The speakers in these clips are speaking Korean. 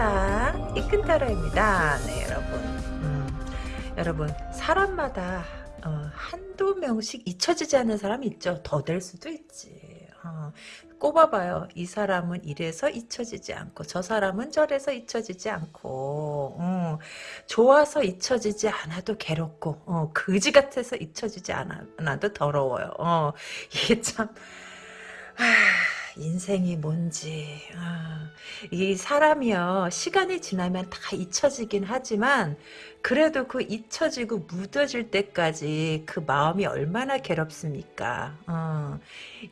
세상 이끈타로입니다. 네 여러분 음, 여러분 사람마다 어, 한두 명씩 잊혀지지 않는 사람이 있죠. 더 될 수도 있지. 어, 꼽아봐요. 이 사람은 이래서 잊혀지지 않고 저 사람은 저래서 잊혀지지 않고 어, 좋아서 잊혀지지 않아도 괴롭고 어, 그지 같아서 잊혀지지 않아, 도 더러워요. 어, 이게 참 하, 인생이 뭔지. 아, 이 사람이요. 시간이 지나면 다 잊혀지긴 하지만 그래도 그 잊혀지고 묻어질 때까지 그 마음이 얼마나 괴롭습니까? 어,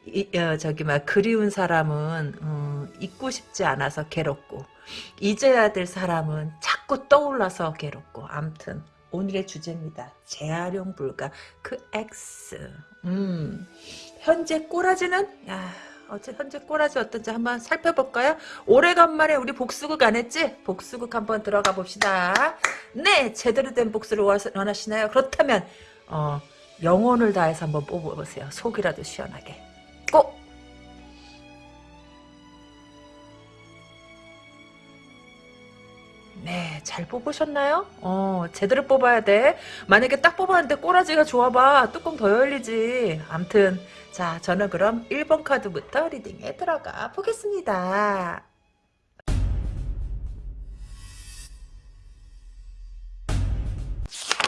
이, 어, 저기 막 그리운 사람은 어, 잊고 싶지 않아서 괴롭고 잊어야 될 사람은 자꾸 떠올라서 괴롭고 암튼 오늘의 주제입니다. 재활용 불가 그 X. 음, 현재 꼬라지는? 야, 어째 현재 꼬라지 어떤지 한번 살펴볼까요? 오래간만에 우리 복수극 안 했지? 복수극 한번 들어가 봅시다. 네, 제대로 된 복수를 원하시나요? 그렇다면 어, 영혼을 다해서 한번 뽑아보세요. 속이라도 시원하게. 꼭! 네, 잘 뽑으셨나요? 어, 제대로 뽑아야 돼. 만약에 딱 뽑았는데 꼬라지가 좋아봐. 뚜껑 더 열리지. 암튼 자, 저는 그럼 1번 카드부터 리딩에 들어가 보겠습니다.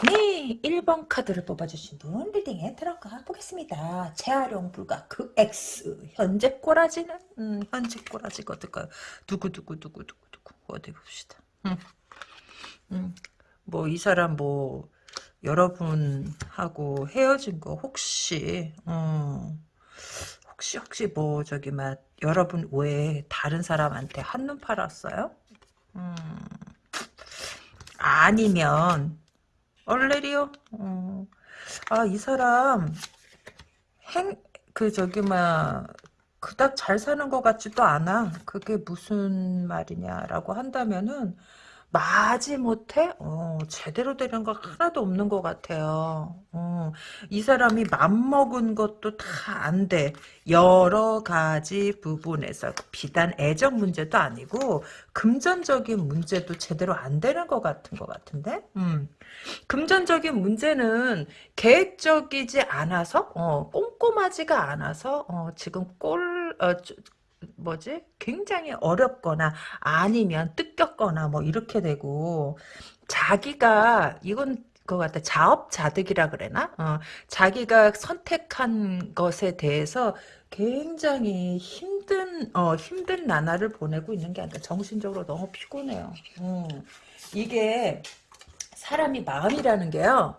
네, 1번 카드를 뽑아주신 분 리딩에 들어가 보겠습니다. 재활용 불가 그 X 현재 꼬라지는 음, 현재 꼬라지가 어떨까요? 두구두구두구두구두구 어디 봅시다. 음, 음, 뭐 이 사람 뭐 여러분하고 헤어진 거 혹시 어, 혹시 혹시 뭐 저기 막 여러분 외에 다른 사람한테 한눈 팔았어요? 음, 아니면 얼레리요? 어, 아이 사람 행 그 저기 막 그닥 잘 사는 것 같지도 않아. 그게 무슨 말이냐라고 한다면은 마지 못해? 어, 제대로 되는 거 하나도 없는 것 같아요. 어, 이 사람이 맘먹은 것도 다 안 돼. 여러 가지 부분에서 비단 애정 문제도 아니고 금전적인 문제도 제대로 안 되는 것 같은 것 같은데? 음. 금전적인 문제는 계획적이지 않아서 어, 꼼꼼하지가 않아서 어, 지금 꼴 어, 뭐지? 굉장히 어렵거나 아니면 뜯겼거나 뭐 이렇게 되고 자기가 이건 그 같아 자업자득이라 그래나 어, 자기가 선택한 것에 대해서 굉장히 힘든 어, 힘든 나날을 보내고 있는 게 아니라 정신적으로 너무 피곤해요. 음, 이게 사람이 마음이라는 게요.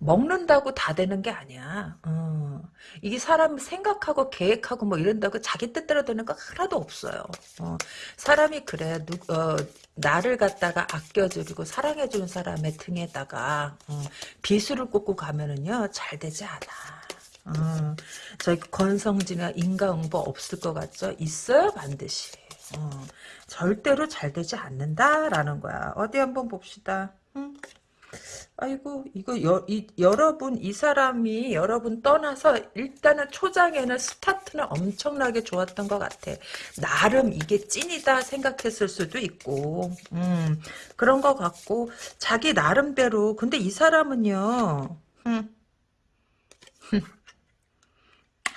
먹는다고 다 되는 게 아니야. 어. 이게 사람 생각하고 계획하고 뭐 이런다고 자기 뜻대로 되는 거 하나도 없어요. 어. 사람이 그래. 누, 어, 나를 갖다가 아껴주고 사랑해주는 사람의 등에다가 어, 비수를 꽂고 가면은요 잘 되지 않아. 어, 저희 건성지나 인과응보 없을 것 같죠? 있어요 반드시. 어, 절대로 잘 되지 않는다라는 거야. 어디 한번 봅시다. 응? 아이고 이거 여, 이, 여러분 이 사람이 여러분 떠나서 일단은 초장에는 스타트는 엄청나게 좋았던 것 같아. 나름 이게 찐이다 생각했을 수도 있고 음, 그런 것 같고 자기 나름대로 근데 이 사람은요 음,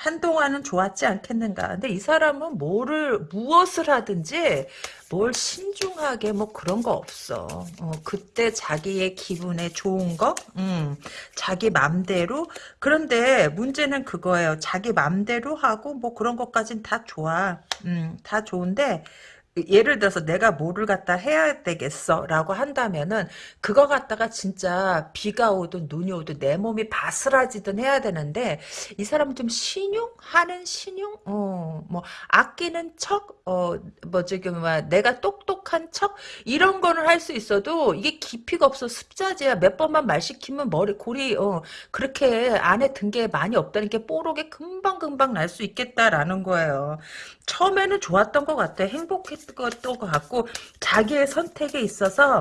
한동안은 좋았지 않겠는가. 근데 이 사람은 뭐를, 무엇을 하든지 뭘 신중하게 뭐 그런 거 없어. 어, 그때 자기의 기분에 좋은 거, 음, 자기 맘대로. 그런데 문제는 그거예요. 자기 맘대로 하고 뭐 그런 것까진 다 좋아. 음, 다 좋은데, 예를 들어서 내가 뭐를 갖다 해야 되겠어? 라고 한다면은 그거 갖다가 진짜 비가 오든 눈이 오든 내 몸이 바스라지든 해야 되는데 이 사람은 좀 신용 하는 신용? 어 뭐 아끼는 척 어 뭐 저기 뭐 내가 똑똑한 척? 이런 거는 할 수 있어도 이게 깊이가 없어. 습자지야. 몇 번만 말 시키면 머리 골이 어 그렇게 안에 든 게 많이 없다는 게 뽀록에 금방 금방 날 수 있겠다라는 거예요. 처음에는 좋았던 것 같아. 행복했 것도 같고 자기의 선택에 있어서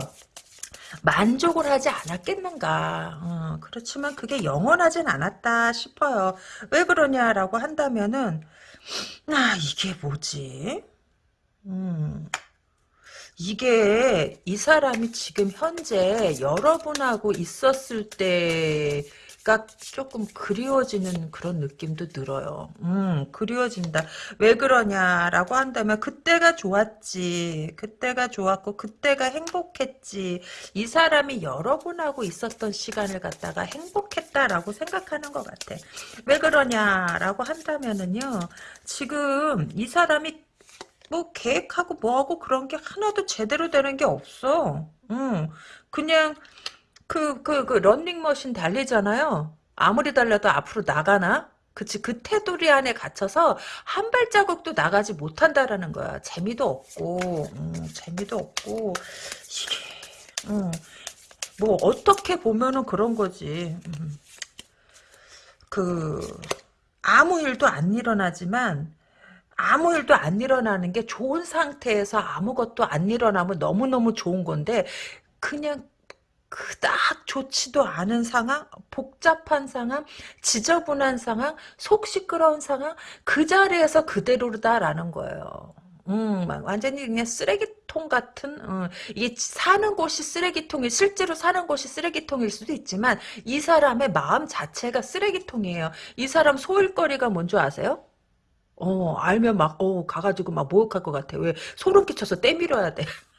만족을 하지 않았겠는가. 어, 그렇지만 그게 영원하진 않았다 싶어요. 왜 그러냐라고 한다면은 아 이게 뭐지? 음, 이게 이 사람이 지금 현재 여러분하고 있었을 때 가 조금 그리워지는 그런 느낌도 들어요. 음, 그리워진다. 왜 그러냐라고 한다면 그때가 좋았지. 그때가 좋았고 그때가 행복했지. 이 사람이 여러분하고 있었던 시간을 갖다가 행복했다라고 생각하는 것 같아. 왜 그러냐라고 한다면은요. 지금 이 사람이 뭐 계획하고 뭐하고 그런 게 하나도 제대로 되는 게 없어. 응. 그냥 그 그 그 런닝머신 달리잖아요. 아무리 달려도 앞으로 나가나? 그치 그 테두리 안에 갇혀서 한 발자국도 나가지 못한다라는 거야. 재미도 없고 음, 재미도 없고 이게 음, 뭐 어떻게 보면은 그런 거지. 음. 그 아무 일도 안 일어나지만 아무 일도 안 일어나는 게 좋은 상태에서 아무것도 안 일어나면 너무너무 좋은 건데 그냥 그닥 좋지도 않은 상황, 복잡한 상황, 지저분한 상황, 속 시끄러운 상황 그 자리에서 그대로다라는 거예요. 음, 완전히 그냥 쓰레기통 같은, 음, 이게 사는 곳이 쓰레기통이, 실제로 사는 곳이 쓰레기통일 수도 있지만, 이 사람의 마음 자체가 쓰레기통이에요. 이 사람 소일거리가 뭔지 아세요? 어, 알면 막, 어, 가가지고 막 모욕할 것 같아. 왜? 소름 끼쳐서 때밀어야 돼.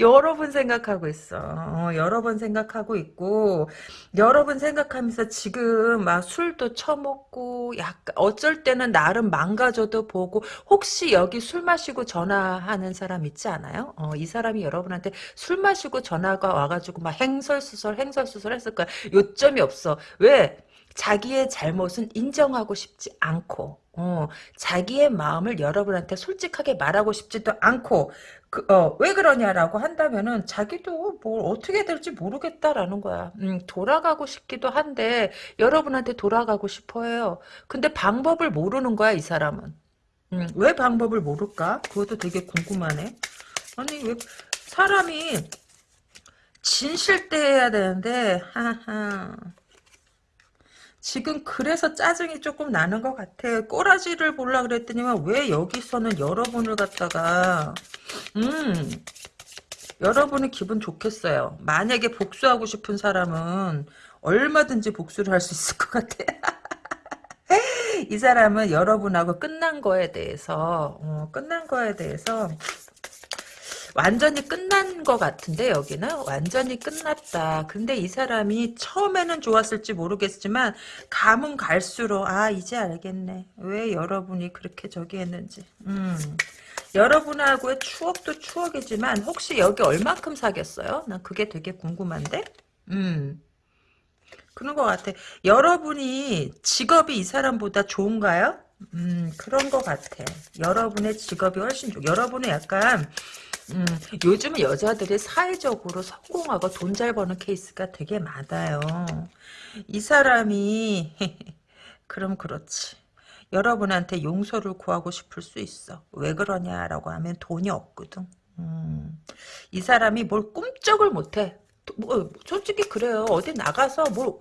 여러 번 생각하고 있어. 어, 여러 번 생각하고 있고, 여러 번 생각하면서 지금 막 술도 처먹고, 약간, 어쩔 때는 나름 망가져도 보고, 혹시 여기 술 마시고 전화하는 사람 있지 않아요? 어, 이 사람이 여러분한테 술 마시고 전화가 와가지고 막 행설수설, 행설수설 했을 거야. 요점이 없어. 왜? 자기의 잘못은 인정하고 싶지 않고 어, 자기의 마음을 여러분한테 솔직하게 말하고 싶지도 않고 그, 어, 왜 그러냐라고 한다면은 자기도 뭘 어떻게 될지 모르겠다라는 거야. 음, 돌아가고 싶기도 한데 여러분한테 돌아가고 싶어요. 근데 방법을 모르는 거야 이 사람은. 음, 왜 방법을 모를까? 그것도 되게 궁금하네. 아니 왜 사람이 진실대해야 되는데 하하 지금 그래서 짜증이 조금 나는 것 같아. 꼬라지를 보려 그랬더니만 왜 여기서는 여러분을 갖다가 음 여러분이 기분 좋겠어요. 만약에 복수하고 싶은 사람은 얼마든지 복수를 할 수 있을 것 같아. 이 사람은 여러분하고 끝난 거에 대해서 어, 끝난 거에 대해서 완전히 끝난 것 같은데 여기는 완전히 끝났다. 근데 이 사람이 처음에는 좋았을지 모르겠지만 감은 갈수록 아 이제 알겠네. 왜 여러분이 그렇게 저기 했는지. 음. 여러분하고의 추억도 추억이지만 혹시 여기 얼만큼 사귀었어요? 난 그게 되게 궁금한데. 음. 그런 것 같아. 여러분이 직업이 이 사람보다 좋은가요? 음, 그런 것 같아. 여러분의 직업이 훨씬 좋, 여러분은 약간, 음, 요즘은 여자들이 사회적으로 성공하고 돈 잘 버는 케이스가 되게 많아요. 이 사람이 그럼 그렇지. 여러분한테 용서를 구하고 싶을 수 있어. 왜 그러냐라고 하면 돈이 없거든. 음, 이 사람이 뭘 꿈쩍을 못해. 뭐 솔직히 그래요. 어디 나가서 뭐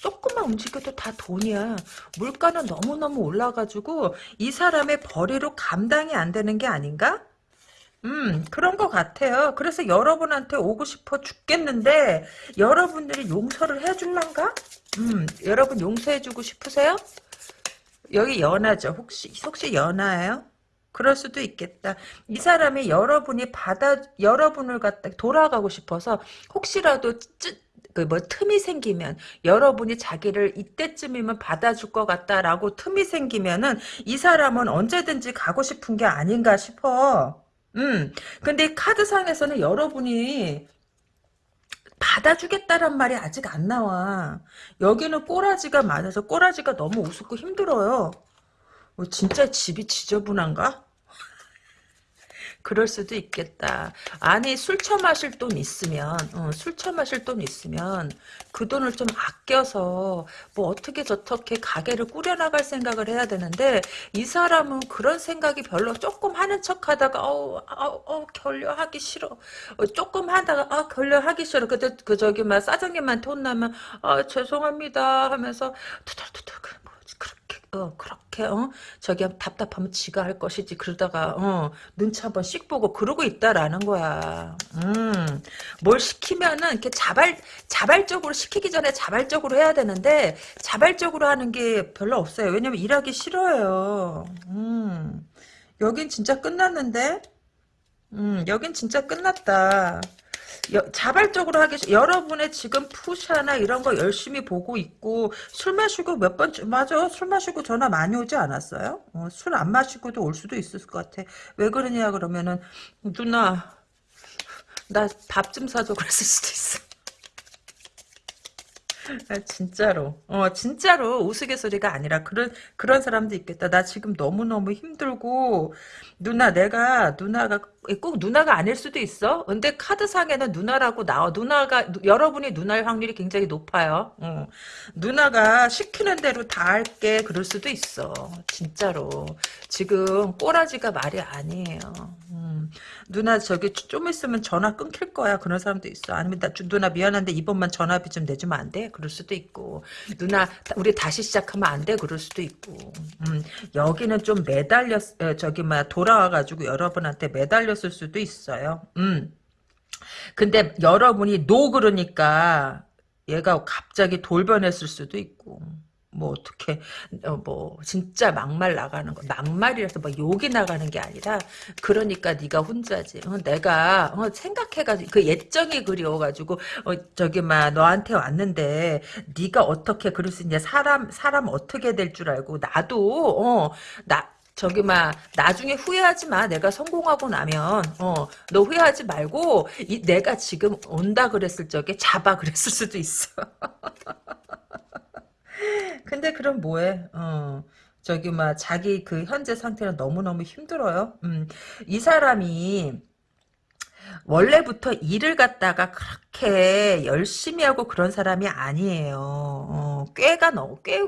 조금만 움직여도 다 돈이야. 물가는 너무너무 올라가지고 이 사람의 벌이로 감당이 안 되는 게 아닌가? 음, 그런 것 같아요. 그래서 여러분한테 오고 싶어 죽겠는데, 여러분들이 용서를 해줄란가? 음, 여러분 용서해주고 싶으세요? 여기 연하죠. 혹시, 혹시 연하예요? 그럴 수도 있겠다. 이 사람이 여러분이 받아, 여러분을 갖다 돌아가고 싶어서, 혹시라도 그뭐 틈이 생기면 여러분이 자기를 이때쯤이면 받아줄 것 같다라고 틈이 생기면은 이 사람은 언제든지 가고 싶은 게 아닌가 싶어. 음. 근데 카드상에서는 여러분이 받아주겠다란 말이 아직 안 나와. 여기는 꼬라지가 많아서 꼬라지가 너무 우습고 힘들어요. 어, 진짜 집이 지저분한가? 그럴 수도 있겠다. 아니 술 처마실 돈 있으면 어, 술 처마실 돈 있으면 그 돈을 좀 아껴서 뭐 어떻게 저렇게 가게를 꾸려나갈 생각을 해야 되는데 이 사람은 그런 생각이 별로 조금 하는 척하다가 어우 어, 어, 결려하기 싫어. 어, 조금 하다가 아 결려하기 싫어. 그때 그 저기 막 사장님한테 혼나면 아 죄송합니다 하면서 투덜투덜 뭐 그렇게 어, 그렇게 어 저기 답답하면 지가 할 것이지 그러다가 어 눈치 한번 씩 보고 그러고 있다라는 거야. 음 뭘 시키면은 이렇게 자발 자발적으로 시키기 전에 자발적으로 해야 되는데 자발적으로 하는 게 별로 없어요. 왜냐면 일하기 싫어요. 음 여긴 진짜 끝났는데. 음 여긴 진짜 끝났다. 여, 자발적으로 하기 여러분의 지금 푸샤나 이런 거 열심히 보고 있고 술 마시고 몇 번 맞아 술 마시고 전화 많이 오지 않았어요? 어, 술 안 마시고도 올 수도 있을 것 같아. 왜 그러냐 그러면은 누나 나 밥 좀 사줘 그랬을 수도 있어. 아, 진짜로. 어, 진짜로 우스갯소리가 아니라 그런 그런 사람도 있겠다. 나 지금 너무너무 힘들고 누나 내가 누나가 꼭 누나가 아닐 수도 있어. 근데 카드상에는 누나라고 나와. 누나가 여러분이 누나일 확률이 굉장히 높아요. 어. 누나가 시키는 대로 다 할게 그럴 수도 있어. 진짜로. 지금 꼬라지가 말이 아니에요. 음. 누나 저기 좀 있으면 전화 끊길 거야. 그런 사람도 있어. 아니면 나, 누나 미안한데 이번만 전화비 좀 내주면 안 돼? 그럴 수도 있고. 누나 우리 다시 시작하면 안 돼? 그럴 수도 있고. 음, 여기는 좀 매달렸 저기 막 돌아 와가지고 여러분한테 매달렸을 수도 있어요. 음. 근데 여러분이 노 그러니까 얘가 갑자기 돌변했을 수도 있고. 뭐 어떻게 어, 뭐 진짜 막말 나가는 거 막말이라서 뭐 욕이 나가는 게 아니라 그러니까 네가 혼자지 어, 내가 어, 생각해가지고 그 예정이 그리워가지고 어, 저기 막 너한테 왔는데 네가 어떻게 그럴 수 있냐 사람 사람 어떻게 될 줄 알고 나도 어나 저기 막 나중에 후회하지 마. 내가 성공하고 나면 어 너 후회하지 말고 이, 내가 지금 온다 그랬을 적에 잡아 그랬을 수도 있어. 근데 그럼 뭐해? 어. 저기 막 자기 그 현재 상태는 너무너무 힘들어요. 음. 이 사람이 원래부터 일을 갖다가 그렇게 열심히 하고 그런 사람이 아니에요. 어, 꾀가 너무 꽤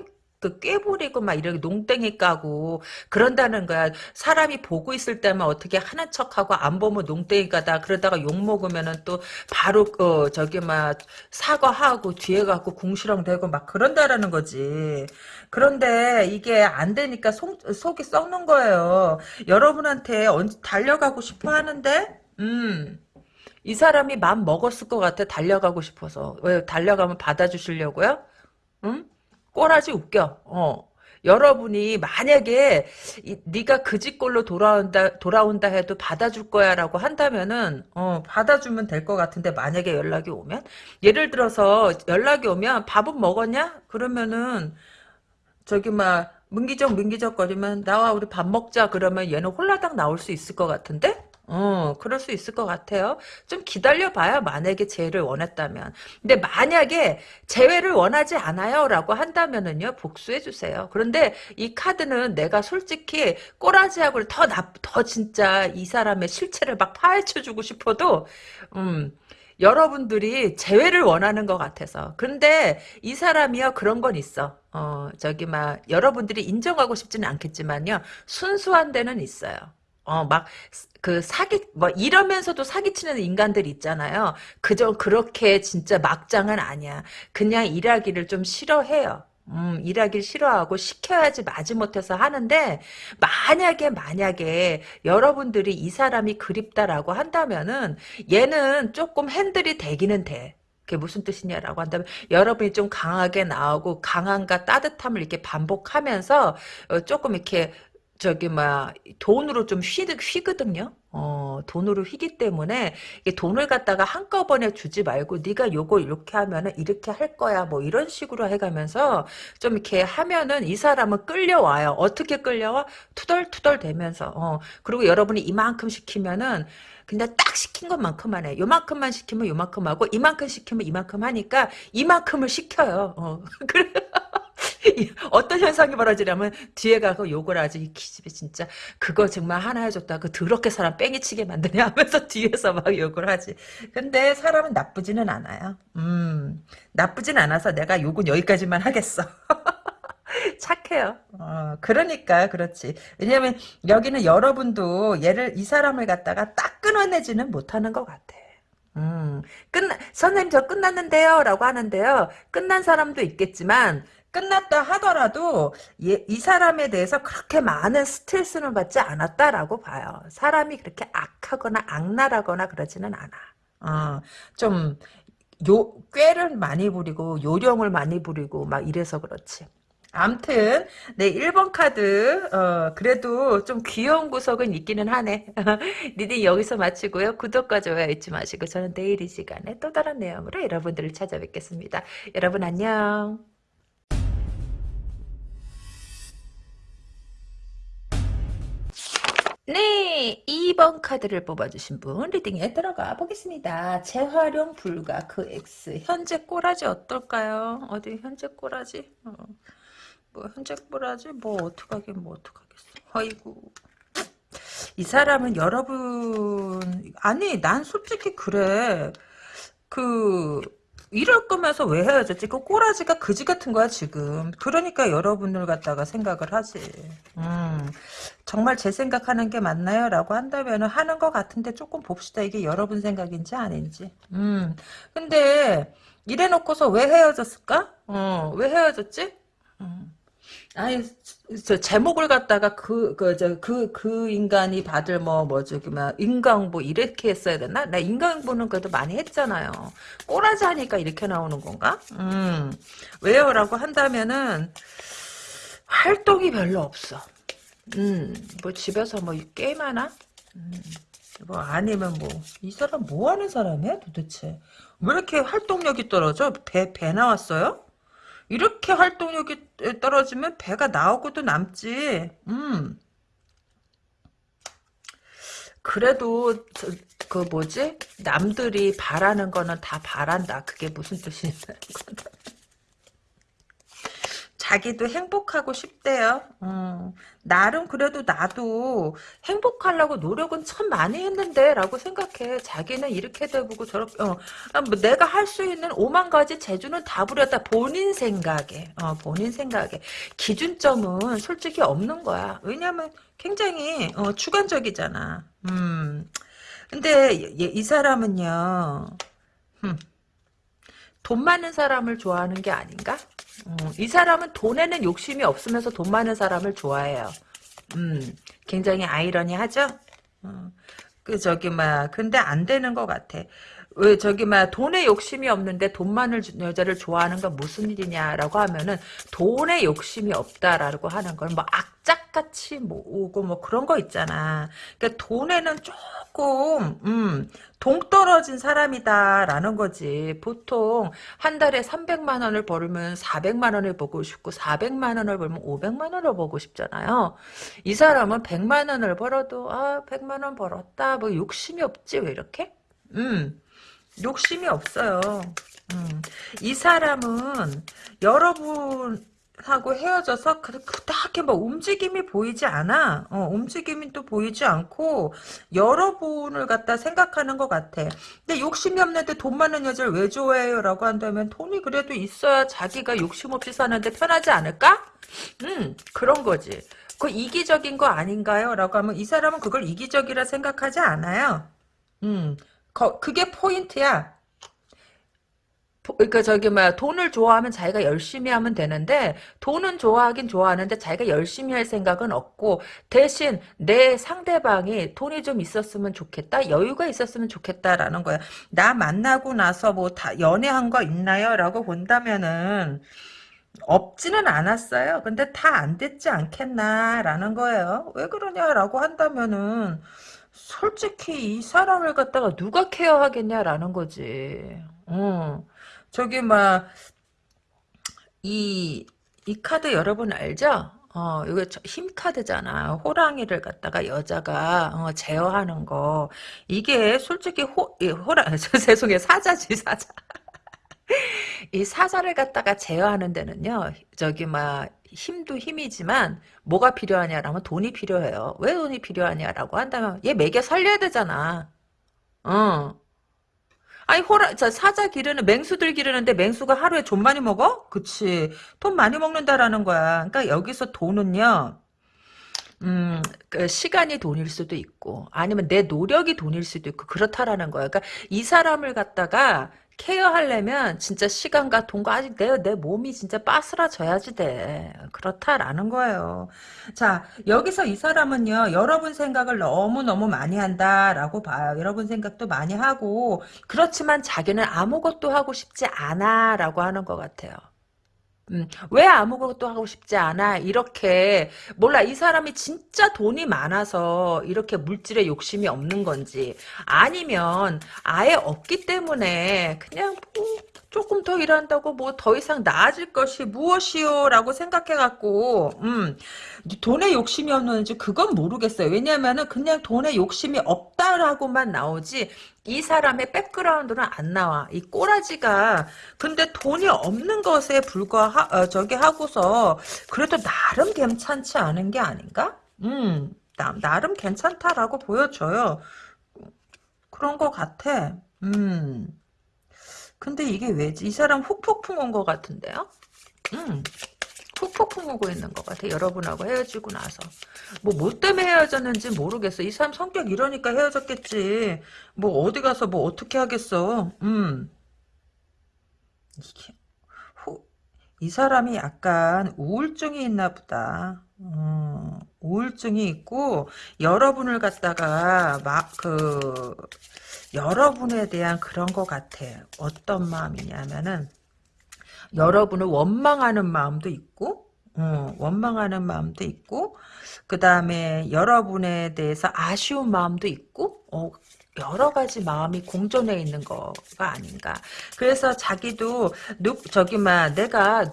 그 꾀부리고 막 이렇게 농땡이 까고 그런다는 거야. 사람이 보고 있을 때만 어떻게 하는 척하고 안 보면 농땡이 까다 그러다가 욕 먹으면은 또 바로 그 저기 막 사과하고 뒤에 가고 궁시렁 대고 막 그런다라는 거지. 그런데 이게 안 되니까 속, 속이 썩는 거예요. 여러분한테 언제 달려가고 싶어 하는데 음. 이 사람이 마음 먹었을 것 같아 달려가고 싶어서 왜 달려가면 받아주시려고요? 응? 꼬라지 웃겨. 어. 여러분이 만약에 이, 네가 그 집꼴로 돌아온다 돌아온다 해도 받아줄 거야라고 한다면은 어 받아주면 될 것 같은데 만약에 연락이 오면 예를 들어서 연락이 오면 밥은 먹었냐 그러면은 저기 막 문기적 문기적 거리면 나와 우리 밥 먹자 그러면 얘는 홀라당 나올 수 있을 것 같은데 어, 그럴 수 있을 것 같아요. 좀 기다려봐요. 만약에 재회를 원했다면. 근데 만약에 재회를 원하지 않아요. 라고 한다면은요, 복수해주세요. 그런데 이 카드는 내가 솔직히 꼬라지하고 더 나, 더 진짜 이 사람의 실체를 막 파헤쳐주고 싶어도, 음, 여러분들이 재회를 원하는 것 같아서. 근데 이 사람이요, 그런 건 있어. 어, 저기, 막, 여러분들이 인정하고 싶지는 않겠지만요, 순수한 데는 있어요. 어, 막, 그 사기, 뭐, 이러면서도 사기치는 인간들 있잖아요. 그저 그렇게 진짜 막장은 아니야. 그냥 일하기를 좀 싫어해요. 음, 일하기를 싫어하고 시켜야지 마지못해서 하는데 만약에 만약에 여러분들이 이 사람이 그립다라고 한다면은 얘는 조금 핸들이 되기는 돼. 그게 무슨 뜻이냐라고 한다면 여러분이 좀 강하게 나오고 강함과 따뜻함을 이렇게 반복하면서 어, 조금 이렇게 저기 막 돈으로 좀 휘, 휘거든요. 어, 돈으로 휘기 때문에 돈을 갖다가 한꺼번에 주지 말고 네가 요거 이렇게 하면은 이렇게 할 거야 뭐 이런 식으로 해가면서 좀 이렇게 하면은 이 사람은 끌려와요. 어떻게 끌려와? 투덜투덜 대면서 어, 그리고 여러분이 이만큼 시키면은 그냥 딱 시킨 것만큼만 해. 요만큼만 시키면 요만큼 하고 이만큼 시키면 이만큼 하니까 이만큼을 시켜요. 어. 그래. 어떤 현상이 벌어지냐면 뒤에 가고 욕을 하지 이 기집애 진짜 그거 정말 하나 해줬다 그 더럽게 사람 뺑이치게 만드냐 하면서 뒤에서 막 욕을 하지 근데 사람은 나쁘지는 않아요 음 나쁘진 않아서 내가 욕은 여기까지만 하겠어 착해요. 어, 그러니까 그렇지. 왜냐면 여기는 여러분도 얘를 이 사람을 갖다가 딱 끊어내지는 못하는 것 같아. 음, 끝나 선생님 저 끝났는데요라고 하는데요. 끝난 사람도 있겠지만 끝났다 하더라도 얘, 이 사람에 대해서 그렇게 많은 스트레스는 받지 않았다라고 봐요. 사람이 그렇게 악하거나 악랄하거나 그러지는 않아. 어, 좀 요, 꾀를 많이 부리고 요령을 많이 부리고 막 이래서 그렇지. 암튼 네 1번 카드 어, 그래도 좀 귀여운 구석은 있기는 하네. 리딩 여기서 마치고요. 구독과 좋아요 잊지 마시고 저는 내일 이 시간에 또 다른 내용으로 여러분들을 찾아뵙겠습니다. 여러분 안녕. 네, 2번 카드를 뽑아주신 분 리딩에 들어가 보겠습니다. 재활용 불가 그 X 현재 꼬라지 어떨까요? 어디 현재 꼬라지? 어. 뭐 현재 꼬라지? 뭐 어떡하긴 뭐 어떡하겠어. 아이고 이 사람은 여러분 아니 난 솔직히 그래 그 이럴 거면서 왜 헤어졌지? 그 꼬라지가 그지 같은 거야 지금. 그러니까 여러분을 갖다가 생각을 하지. 음, 정말 제 생각하는 게 맞나요? 라고 한다면 하는 것 같은데 조금 봅시다. 이게 여러분 생각인지 아닌지. 음, 근데 이래놓고서 왜 헤어졌을까? 어, 왜 헤어졌지? 음. 아니, 저 제목을 갖다가 그, 그, 저, 그, 그 인간이 받을 뭐, 뭐, 저기, 막, 인강보 이렇게 했어야 되나? 나 인강보는 그래도 많이 했잖아요. 꼬라지 하니까 이렇게 나오는 건가? 음, 왜요? 라고 한다면은, 활동이 별로 없어. 음, 뭐, 집에서 뭐, 게임 하나? 음, 뭐, 아니면 뭐, 이 사람 뭐 하는 사람이야, 도대체? 왜 이렇게 활동력이 떨어져? 배, 배 나왔어요? 이렇게 활동력이 떨어지면 배가 나오고도 남지. 음. 그래도 저, 그 뭐지? 남들이 바라는 거는 다 바란다. 그게 무슨 뜻이냐. 자기도 행복하고 싶대요. 음, 나름 그래도 나도 행복하려고 노력은 참 많이 했는데 라고 생각해. 자기는 이렇게 돼보고 저렇게 어, 아, 뭐 내가 할 수 있는 오만 가지 재주는 다 부렸다. 본인 생각에 어, 본인 생각에 기준점은 솔직히 없는 거야. 왜냐면 굉장히 어, 주관적이잖아. 음, 근데 이, 이 사람은요. 음, 돈 많은 사람을 좋아하는 게 아닌가? 음, 이 사람은 돈에는 욕심이 없으면서 돈 많은 사람을 좋아해요. 음, 굉장히 아이러니하죠? 어, 그 저기 막 근데 안 되는 것 같아. 왜 저기 막 돈에 욕심이 없는데 돈 많은 여자를 좋아하는 건 무슨 일이냐라고 하면은 돈에 욕심이 없다라고 하는 건 뭐 악착같이 뭐 오고 뭐 그런 거 있잖아. 그러니까 돈에는 조금 음 동떨어진 사람이다라는 거지. 보통 한 달에 300만 원을 벌면 400만 원을 보고 싶고 400만 원을 벌면 500만 원을 보고 싶잖아요. 이 사람은 100만 원을 벌어도 아 100만 원 벌었다 뭐 욕심이 없지 왜 이렇게? 음 욕심이 없어요. 음. 이 사람은 여러분 하고 헤어져서 그닥히 뭐 움직임이 보이지 않아. 어, 움직임이 또 보이지 않고 여러분을 갖다 생각하는 것 같아. 근데 욕심이 없는데 돈 많은 여자를 왜 좋아해요? 라고 한다면 돈이 그래도 있어야 자기가 욕심 없이 사는데 편하지 않을까? 음, 그런 거지. 그 이기적인 거 아닌가요? 라고 하면 이 사람은 그걸 이기적이라 생각하지 않아요. 음, 거, 그게 포인트야. 그러니까 저기 뭐야 돈을 좋아하면 자기가 열심히 하면 되는데 돈은 좋아하긴 좋아하는데 자기가 열심히 할 생각은 없고 대신 내 상대방이 돈이 좀 있었으면 좋겠다 여유가 있었으면 좋겠다라는 거야 나 만나고 나서 뭐 다 연애한 거 있나요? 라고 본다면은 없지는 않았어요 근데 다 안 됐지 않겠나 라는 거예요 왜 그러냐라고 한다면은 솔직히 이 사람을 갖다가 누가 케어하겠냐라는 거지 어. 저기 막 이 이 카드 여러분 알죠? 어, 이거 힘 카드잖아. 호랑이를 갖다가 여자가 어, 제어하는 거. 이게 솔직히 호, 이 호랑, 죄송해요. 사자지, 사자. 이 사자를 갖다가 제어하는 데는요, 저기 막 힘도 힘이지만 뭐가 필요하냐라면 돈이 필요해요. 왜 돈이 필요하냐라고 한다면 얘 먹여 살려야 되잖아. 어. 아니 호라 자 사자 기르는 맹수들 기르는데 맹수가 하루에 좀 많이 먹어? 그치 돈 많이 먹는다라는 거야 그러니까 여기서 돈은요 음, 그 시간이 돈일 수도 있고 아니면 내 노력이 돈일 수도 있고 그렇다라는 거야 그러니까 이 사람을 갖다가 케어하려면 진짜 시간과 돈과 아직 내, 내 몸이 진짜 빠스라져야지 돼. 그렇다라는 거예요. 자, 여기서 이 사람은요, 여러분 생각을 너무너무 많이 한다라고 봐요. 여러분 생각도 많이 하고, 그렇지만 자기는 아무것도 하고 싶지 않아 라고 하는 것 같아요. 음, 왜 아무것도 하고 싶지 않아? 이렇게 몰라 이 사람이 진짜 돈이 많아서 이렇게 물질에 욕심이 없는 건지 아니면 아예 없기 때문에 그냥 뭐 조금 더 일한다고 뭐 더 이상 나아질 것이 무엇이요? 라고 생각해갖고 음, 돈에 욕심이 없는지 그건 모르겠어요. 왜냐면은 그냥 돈에 욕심이 없다라고만 나오지 이 사람의 백그라운드는 안 나와. 이 꼬라지가 근데 돈이 없는 것에 불과 어, 저기 하고서 그래도 나름 괜찮지 않은 게 아닌가? 음, 나, 나름 괜찮다라고 보여줘요. 그런 것 같아. 음. 근데 이게 왜지? 이 사람 훅폭풍 온 것 같은데요? 음. 훅폭풍 오고 있는 것 같아. 여러분하고 헤어지고 나서. 뭐, 뭐 때문에 헤어졌는지 모르겠어. 이 사람 성격 이러니까 헤어졌겠지. 뭐, 어디 가서 뭐, 어떻게 하겠어. 음. 이게, 호, 이 사람이 약간 우울증이 있나 보다. 음, 우울증이 있고, 여러분을 갖다가, 막, 그, 여러분에 대한 그런 것 같아. 어떤 마음이냐면은, 여러분을 원망하는 마음도 있고 어, 원망하는 마음도 있고 그 다음에 여러분에 대해서 아쉬운 마음도 있고 어, 여러 가지 마음이 공존해 있는 거가 아닌가. 그래서 자기도 누 저기 막 내가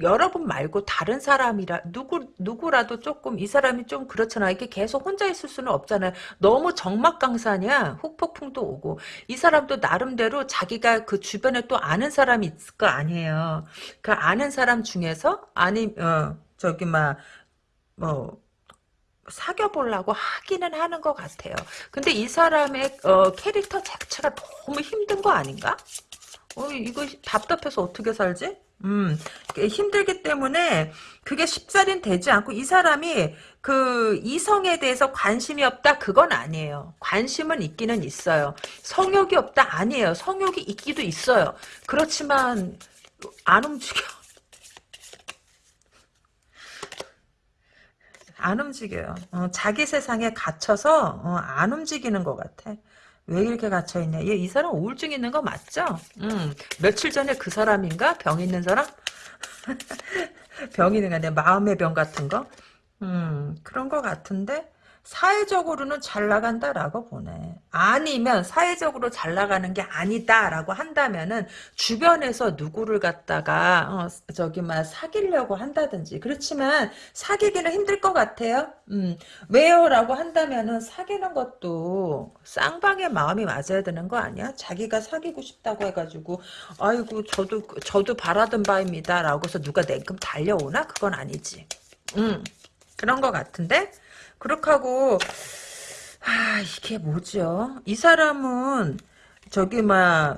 여러분 말고 다른 사람이라 누구 누구라도 조금 이 사람이 좀 그렇잖아. 이게 계속 혼자 있을 수는 없잖아요. 너무 정막강산이야. 훅폭풍도 오고 이 사람도 나름대로 자기가 그 주변에 또 아는 사람이 있을 거 아니에요. 그 아는 사람 중에서 아니 어 저기 막뭐 사귀어 보려고 하기는 하는 것 같아요. 근데 이 사람의 어, 캐릭터 자체가 너무 힘든 거 아닌가? 어, 이거 답답해서 어떻게 살지? 음, 힘들기 때문에 그게 쉽사리 되지 않고 이 사람이 그 이성에 대해서 관심이 없다 그건 아니에요. 관심은 있기는 있어요. 성욕이 없다 아니에요. 성욕이 있기도 있어요. 그렇지만 안 움직여. 안 움직여요. 어, 자기 세상에 갇혀서 어, 안 움직이는 것 같아. 왜 이렇게 갇혀있냐. 얘, 이 사람 우울증 있는 거 맞죠? 음, 며칠 전에 그 사람인가? 병 있는 사람? 병 있는 거 아니야? 마음의 병 같은 거? 음, 그런 거 같은데? 사회적으로는 잘 나간다라고 보네. 아니면 사회적으로 잘 나가는 게 아니다라고 한다면은 주변에서 누구를 갖다가 어, 저기 막 사귀려고 한다든지 그렇지만 사귀기는 힘들 것 같아요. 음, 왜요라고 한다면은 사귀는 것도 쌍방의 마음이 맞아야 되는 거 아니야? 자기가 사귀고 싶다고 해가지고 아이고 저도 저도 바라던 바입니다라고서 누가 냉큼 달려오나 그건 아니지. 음, 그런 것 같은데. 그렇게 하고 아 이게 뭐죠? 이 사람은 저기 막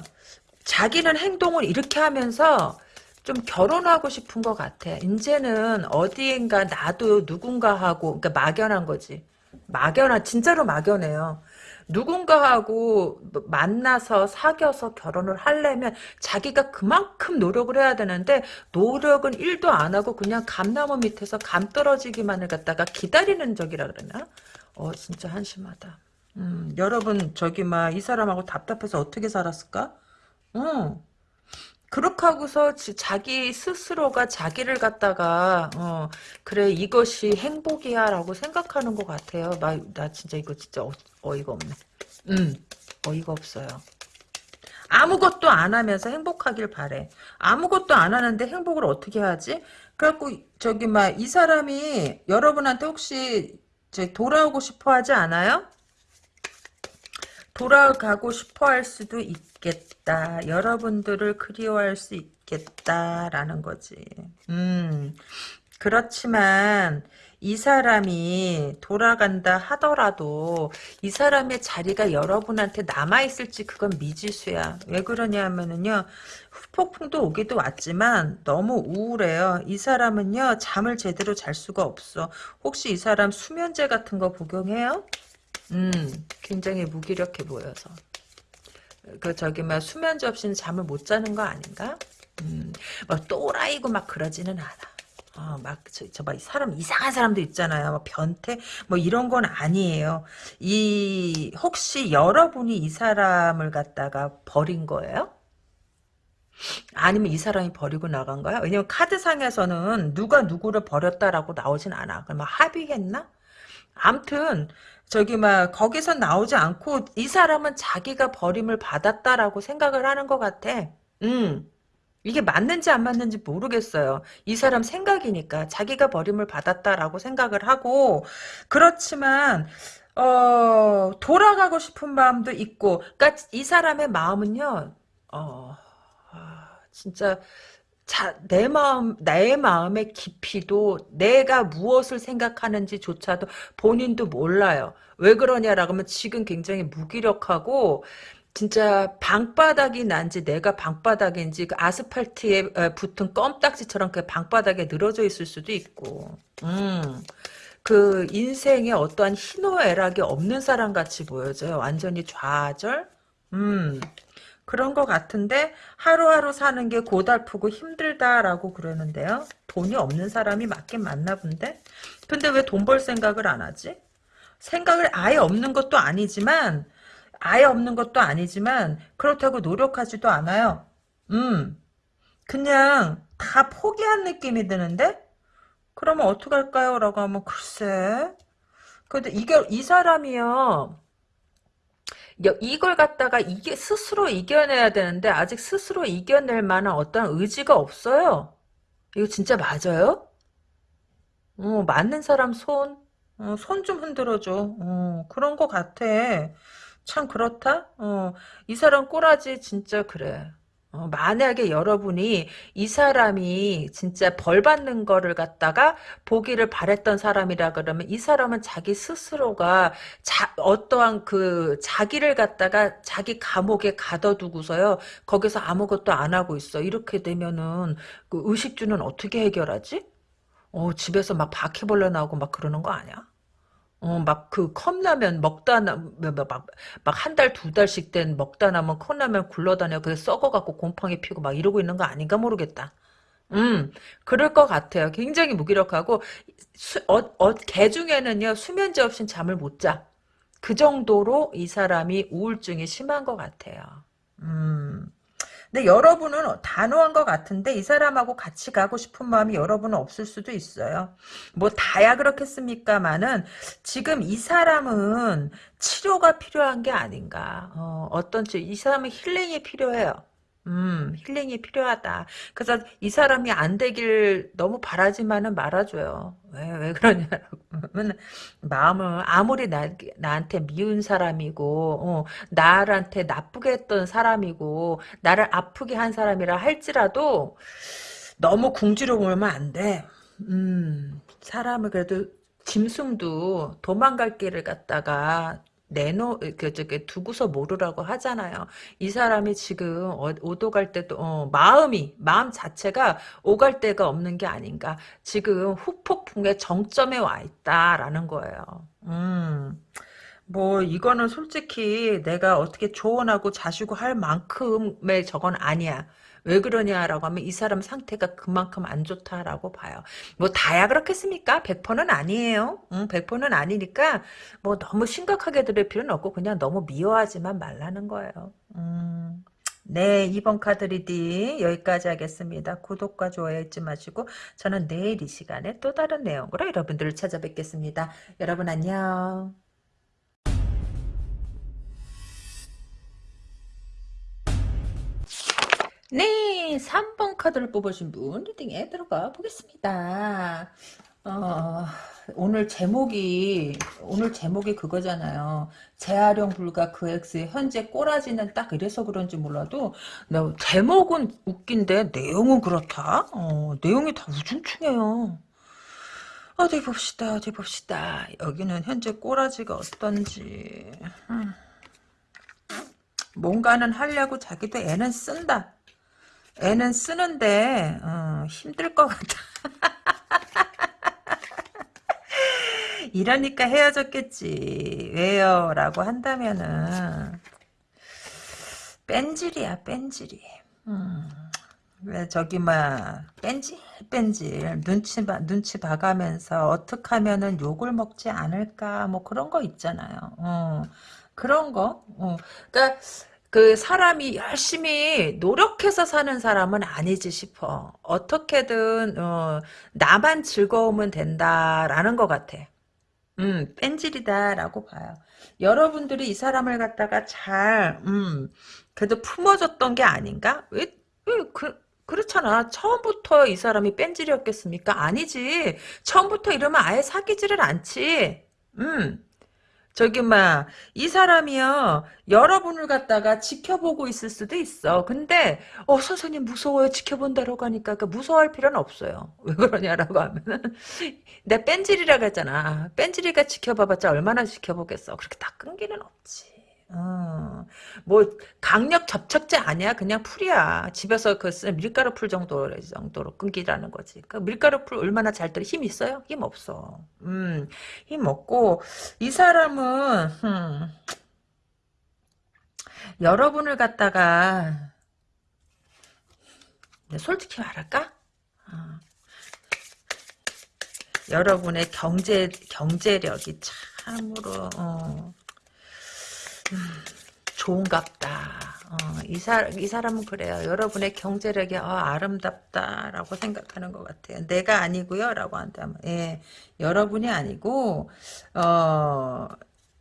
자기는 행동을 이렇게 하면서 좀 결혼하고 싶은 것 같아. 이제는 어디인가 나도 누군가하고 그러니까 막연한 거지. 막연한 진짜로 막연해요. 누군가하고 만나서 사귀어서 결혼을 하려면 자기가 그만큼 노력을 해야 되는데 노력은 1도 안 하고 그냥 감나무 밑에서 감 떨어지기만을 갖다가 기다리는 적이라 그러나? 어 진짜 한심하다. 음, 여러분 저기 막 이 사람하고 답답해서 어떻게 살았을까? 어. 그렇게 하고서 자기 스스로가 자기를 갖다가 어 그래 이것이 행복이야 라고 생각하는 것 같아요 나, 나 진짜 이거 진짜 어, 어이가 없네 음 어이가 없어요 아무것도 안 하면서 행복하길 바래 아무것도 안 하는데 행복을 어떻게 하지 그래갖고 저기 막 이 사람이 여러분한테 혹시 돌아오고 싶어 하지 않아요? 돌아가고 싶어 할 수도 있겠다. 여러분들을 그리워할 수 있겠다라는 거지. 음, 그렇지만 이 사람이 돌아간다 하더라도 이 사람의 자리가 여러분한테 남아있을지 그건 미지수야. 왜 그러냐면은요. 폭풍도 오기도 왔지만 너무 우울해요. 이 사람은요. 잠을 제대로 잘 수가 없어. 혹시 이 사람 수면제 같은 거 복용해요? 음, 굉장히 무기력해 보여서. 그 저기 막 수면제 없이는 잠을 못 자는 거 아닌가? 음, 막 또라이고 막 그러지는 않아. 어, 막, 저, 저, 막, 사람, 이상한 사람도 있잖아요. 뭐 변태, 뭐, 이런 건 아니에요. 이, 혹시 여러분이 이 사람을 갖다가 버린 거예요? 아니면 이 사람이 버리고 나간 거야? 왜냐면 카드상에서는 누가 누구를 버렸다라고 나오진 않아. 그럼 합의했나? 암튼 저기 막 거기서 나오지 않고 이 사람은 자기가 버림을 받았다라고 생각을 하는 것 같아. 음. 이게 맞는지 안 맞는지 모르겠어요. 이 사람 생각이니까 자기가 버림을 받았다라고 생각을 하고 그렇지만 어 돌아가고 싶은 마음도 있고 그러니까 이 사람의 마음은요. 어 진짜 자, 내 마음, 나의 마음의 깊이도 내가 무엇을 생각하는지조차도 본인도 몰라요. 왜 그러냐라고 하면 지금 굉장히 무기력하고 진짜 방바닥이 난지 내가 방바닥인지 그 아스팔트에 붙은 껌딱지처럼 그 방바닥에 늘어져 있을 수도 있고 음. 그 인생에 어떠한 희노애락이 없는 사람 같이 보여져요. 완전히 좌절? 음. 그런 것 같은데 하루하루 사는 게 고달프고 힘들다라고 그러는데요. 돈이 없는 사람이 맞긴 맞나 본데? 근데 왜 돈 벌 생각을 안 하지? 생각을 아예 없는 것도 아니지만 아예 없는 것도 아니지만 그렇다고 노력하지도 않아요. 음, 그냥 다 포기한 느낌이 드는데? 그러면 어떡할까요? 라고 하면 글쎄 근데 이게 이 사람이요 이걸 갖다가 이게 스스로 이겨내야 되는데 아직 스스로 이겨낼 만한 어떤 의지가 없어요. 이거 진짜 맞아요? 어, 맞는 사람 손? 어, 손 좀 흔들어줘. 어, 그런 거 같아. 참 그렇다? 어, 이 사람 꼬라지 진짜 그래. 어, 만약에 여러분이 이 사람이 진짜 벌 받는 거를 갖다가 보기를 바랬던 사람이라 그러면 이 사람은 자기 스스로가 자, 어떠한 그 자기를 갖다가 자기 감옥에 가둬두고서요 거기서 아무것도 안 하고 있어 이렇게 되면은 그 의식주는 어떻게 해결하지? 어 집에서 막 바퀴벌레 나오고 막 그러는 거 아니야? 어, 막 그 컵라면 먹다 나, 막, 막한 달, 두 달씩 된 먹다 남은 컵라면 굴러다녀. 그게 썩어갖고 곰팡이 피고 막 이러고 있는 거 아닌가 모르겠다. 음, 그럴 것 같아요. 굉장히 무기력하고, 수, 어, 어, 개 중에는요, 수면제 없인 잠을 못 자. 그 정도로 이 사람이 우울증이 심한 것 같아요. 음. 근데 여러분은 단호한 것 같은데 이 사람하고 같이 가고 싶은 마음이 여러분은 없을 수도 있어요. 뭐 다야 그렇겠습니까만은 지금 이 사람은 치료가 필요한 게 아닌가. 어, 어떤 이 사람은 힐링이 필요해요. 음, 힐링이 필요하다. 그래서 이 사람이 안 되길 너무 바라지만은 말아줘요. 왜, 왜 그러냐라고. 마음을, 아무리 나, 나한테 미운 사람이고, 어, 나한테 나쁘게 했던 사람이고, 나를 아프게 한 사람이라 할지라도, 너무 궁지로 몰면 안 돼. 음, 사람을 그래도 짐승도 도망갈 길을 갔다가 내놓 그 저기 두고서 모르라고 하잖아요. 이 사람이 지금 어, 오도 갈 때도 어, 마음이 마음 자체가 오갈 데가 없는 게 아닌가. 지금 후폭풍의 정점에 와 있다라는 거예요. 음. 뭐 이거는 솔직히 내가 어떻게 조언하고 자시고 할 만큼의 저건 아니야. 왜 그러냐라고 하면 이 사람 상태가 그만큼 안 좋다라고 봐요. 뭐 다야 그렇겠습니까? 100%는 아니에요. 응, 100%는 아니니까 뭐 너무 심각하게 들을 필요는 없고 그냥 너무 미워하지만 말라는 거예요. 음. 네, 이번 카드 리딩 여기까지 하겠습니다. 구독과 좋아요 잊지 마시고 저는 내일 이 시간에 또 다른 내용으로 여러분들을 찾아뵙겠습니다. 여러분 안녕. 네, 3번 카드를 뽑으신 분 리딩에 들어가 보겠습니다. 어, 오늘 제목이 오늘 제목이 그거잖아요. 재활용 불가 그 X의 현재 꼬라지는 딱 이래서 그런지 몰라도 제목은 웃긴데 내용은 그렇다. 어, 내용이 다 우중충해요. 어디 봅시다. 어디 봅시다. 여기는 현재 꼬라지가 어떤지. 음. 뭔가는 하려고 자기도 애는 쓴다. 애는 쓰는데 어, 힘들 것 같아. 이러니까 헤어졌겠지. 왜요? 라고 한다면은 뺀질이야 뺀질이. 음. 왜 저기 막 뺀질 뺀질 눈치 봐 눈치 봐가면서 어떻게 하면은 욕을 먹지 않을까 뭐 그런 거 있잖아요. 어, 그런 거. 어. 그러니까 그 사람이 열심히 노력해서 사는 사람은 아니지 싶어. 어떻게든 어, 나만 즐거우면 된다라는 것 같아. 음, 뺀질이다라고 봐요. 여러분들이 이 사람을 갖다가 잘, 음, 그래도 품어줬던 게 아닌가? 왜, 왜, 그, 그렇잖아. 처음부터 이 사람이 뺀질이었겠습니까? 아니지. 처음부터 이러면 아예 사귀지를 않지. 음. 저기 막이 사람이요. 여러분을 갖다가 지켜보고 있을 수도 있어. 근데 어 선생님 무서워요. 지켜본다라고 하니까. 그 무서워할 필요는 없어요. 왜 그러냐라고 하면은 내 뺀질이라 그랬잖아. 뺀질이가 지켜봐봤자 얼마나 지켜보겠어. 그렇게 다 끈기는 없지 어, 뭐 강력 접착제 아니야? 그냥 풀이야. 집에서 그 밀가루 풀 정도 정도로 끈기라는 거지. 그 밀가루 풀 얼마나 잘 들어? 힘 있어요? 힘 없어. 음힘 없고 이 사람은 음, 여러분을 갖다가 솔직히 말할까? 어, 여러분의 경제 경제력이 참으로 어, 좋은갑다. 어, 이, 사, 이 사람은 그래요. 여러분의 경제력이 어, 아름답다라고 생각하는 것 같아요. 내가 아니고요. 라고 한다면 예, 여러분이 아니고 어,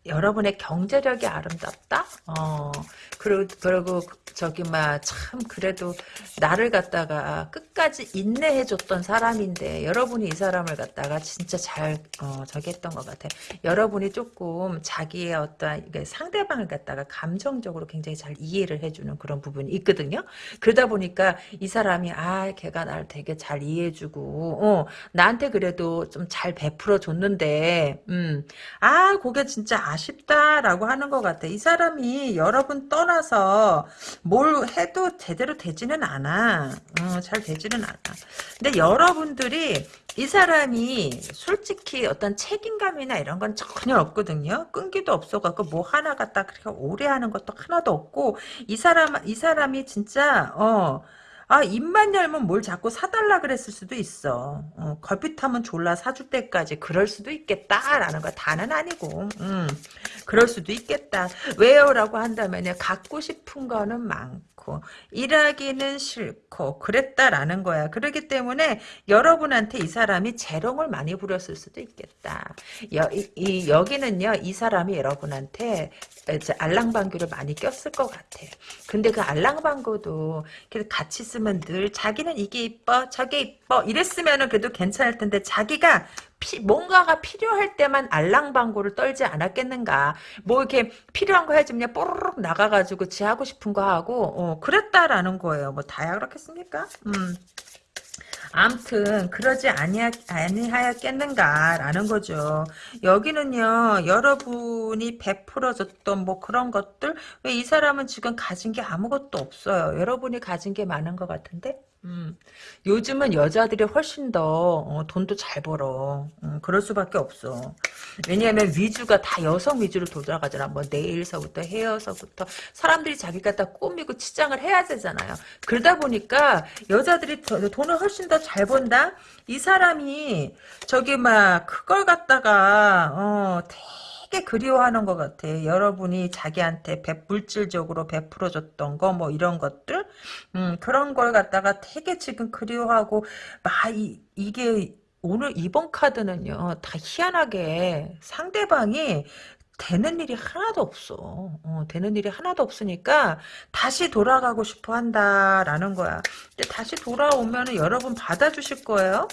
여러분의 경제력이 아름답다? 어, 그리고, 그리고, 저기, 막, 참, 그래도, 나를 갖다가 끝까지 인내해줬던 사람인데, 여러분이 이 사람을 갖다가 진짜 잘, 어, 저기 했던 것 같아. 여러분이 조금 자기의 어떤, 상대방을 갖다가 감정적으로 굉장히 잘 이해를 해주는 그런 부분이 있거든요. 그러다 보니까 이 사람이, 아, 걔가 나를 되게 잘 이해해주고, 어, 나한테 그래도 좀 잘 베풀어 줬는데, 음, 아, 그게 진짜 아 쉽다라고 하는 것 같아. 이 사람이 여러분 떠나서 뭘 해도 제대로 되지는 않아. 어, 잘 되지는 않아. 근데 여러분들이 이 사람이 솔직히 어떤 책임감이나 이런 건 전혀 없거든요. 끈기도 없어갖고 뭐 하나 갖다 그렇게 오래 하는 것도 하나도 없고 이 사람 이 사람이 진짜 어. 아 입만 열면 뭘 자꾸 사달라 그랬을 수도 있어. 어, 걸핏하면 졸라 사줄 때까지 그럴 수도 있겠다라는 거 다는 아니고. 음, 그럴 수도 있겠다. 왜요 라고 한다면요. 갖고 싶은 거는 많고 일하기는 싫고 그랬다라는 거야. 그렇기 때문에 여러분한테 이 사람이 재롱을 많이 부렸을 수도 있겠다. 여, 이, 이, 여기는요. 이 사람이 여러분한테 알랑방귀를 많이 꼈을 것 같아. 근데 그 알랑방귀도 같이 쓰면 늘 자기는 이게 이뻐 저게 이뻐 이랬으면 그래도 괜찮을 텐데 자기가 피, 뭔가가 필요할 때만 알랑방구를 떨지 않았겠는가. 뭐 이렇게 필요한 거 해주면 뽀로록 나가가지고 지 하고 싶은 거 하고 어, 그랬다라는 거예요. 뭐 다야 그렇겠습니까? 음. 암튼 그러지 아니하, 아니하였겠는가라는 거죠. 여기는요 여러분이 베풀어줬던 뭐 그런 것들 왜 이 사람은 지금 가진 게 아무것도 없어요. 여러분이 가진 게 많은 것 같은데 음, 요즘은 여자들이 훨씬 더 어, 돈도 잘 벌어. 음, 그럴 수밖에 없어. 왜냐하면 위주가 다 여성 위주로 돌아가잖아. 뭐 네일서부터 헤어서부터 사람들이 자기가 다 꾸미고 치장을 해야 되잖아요. 그러다 보니까 여자들이 더, 돈을 훨씬 더 잘 번다. 이 사람이 저기 막 그걸 갖다가 어, 되게 그리워하는 것 같아. 여러분이 자기한테 배, 물질적으로 베풀어줬던 거 뭐 이런 것들 음, 그런 걸 갖다가 되게 지금 그리워하고 막 이, 이게 오늘 이번 카드는요 다 희한하게 상대방이 되는 일이 하나도 없어. 어, 되는 일이 하나도 없으니까 다시 돌아가고 싶어 한다라는 거야. 근데 다시 돌아오면 여러분 받아주실 거예요?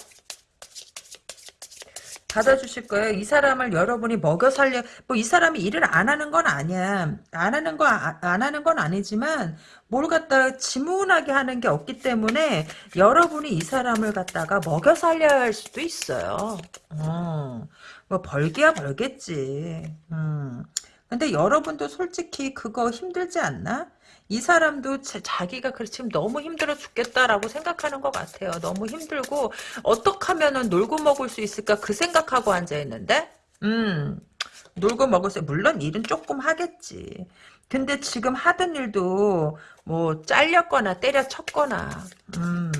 받아주실 거예요. 이 사람을 여러분이 먹여 살려 뭐 이 사람이 일을 안 하는 건 아니야. 안 하는 거안 아, 하는 건 아니지만 뭘 갖다가 지문하게 하는 게 없기 때문에 여러분이 이 사람을 갖다가 먹여 살려야 할 수도 있어요. 어, 뭐 벌기야 벌겠지. 음. 근데 여러분도 솔직히 그거 힘들지 않나? 이 사람도 자기가 지금 너무 힘들어 죽겠다라고 생각하는 것 같아요. 너무 힘들고 어떻게 하면 놀고 먹을 수 있을까 그 생각하고 앉아 있는데 음 놀고 먹을 수 물론 일은 조금 하겠지. 근데 지금 하던 일도 뭐 잘렸거나 때려쳤거나 음,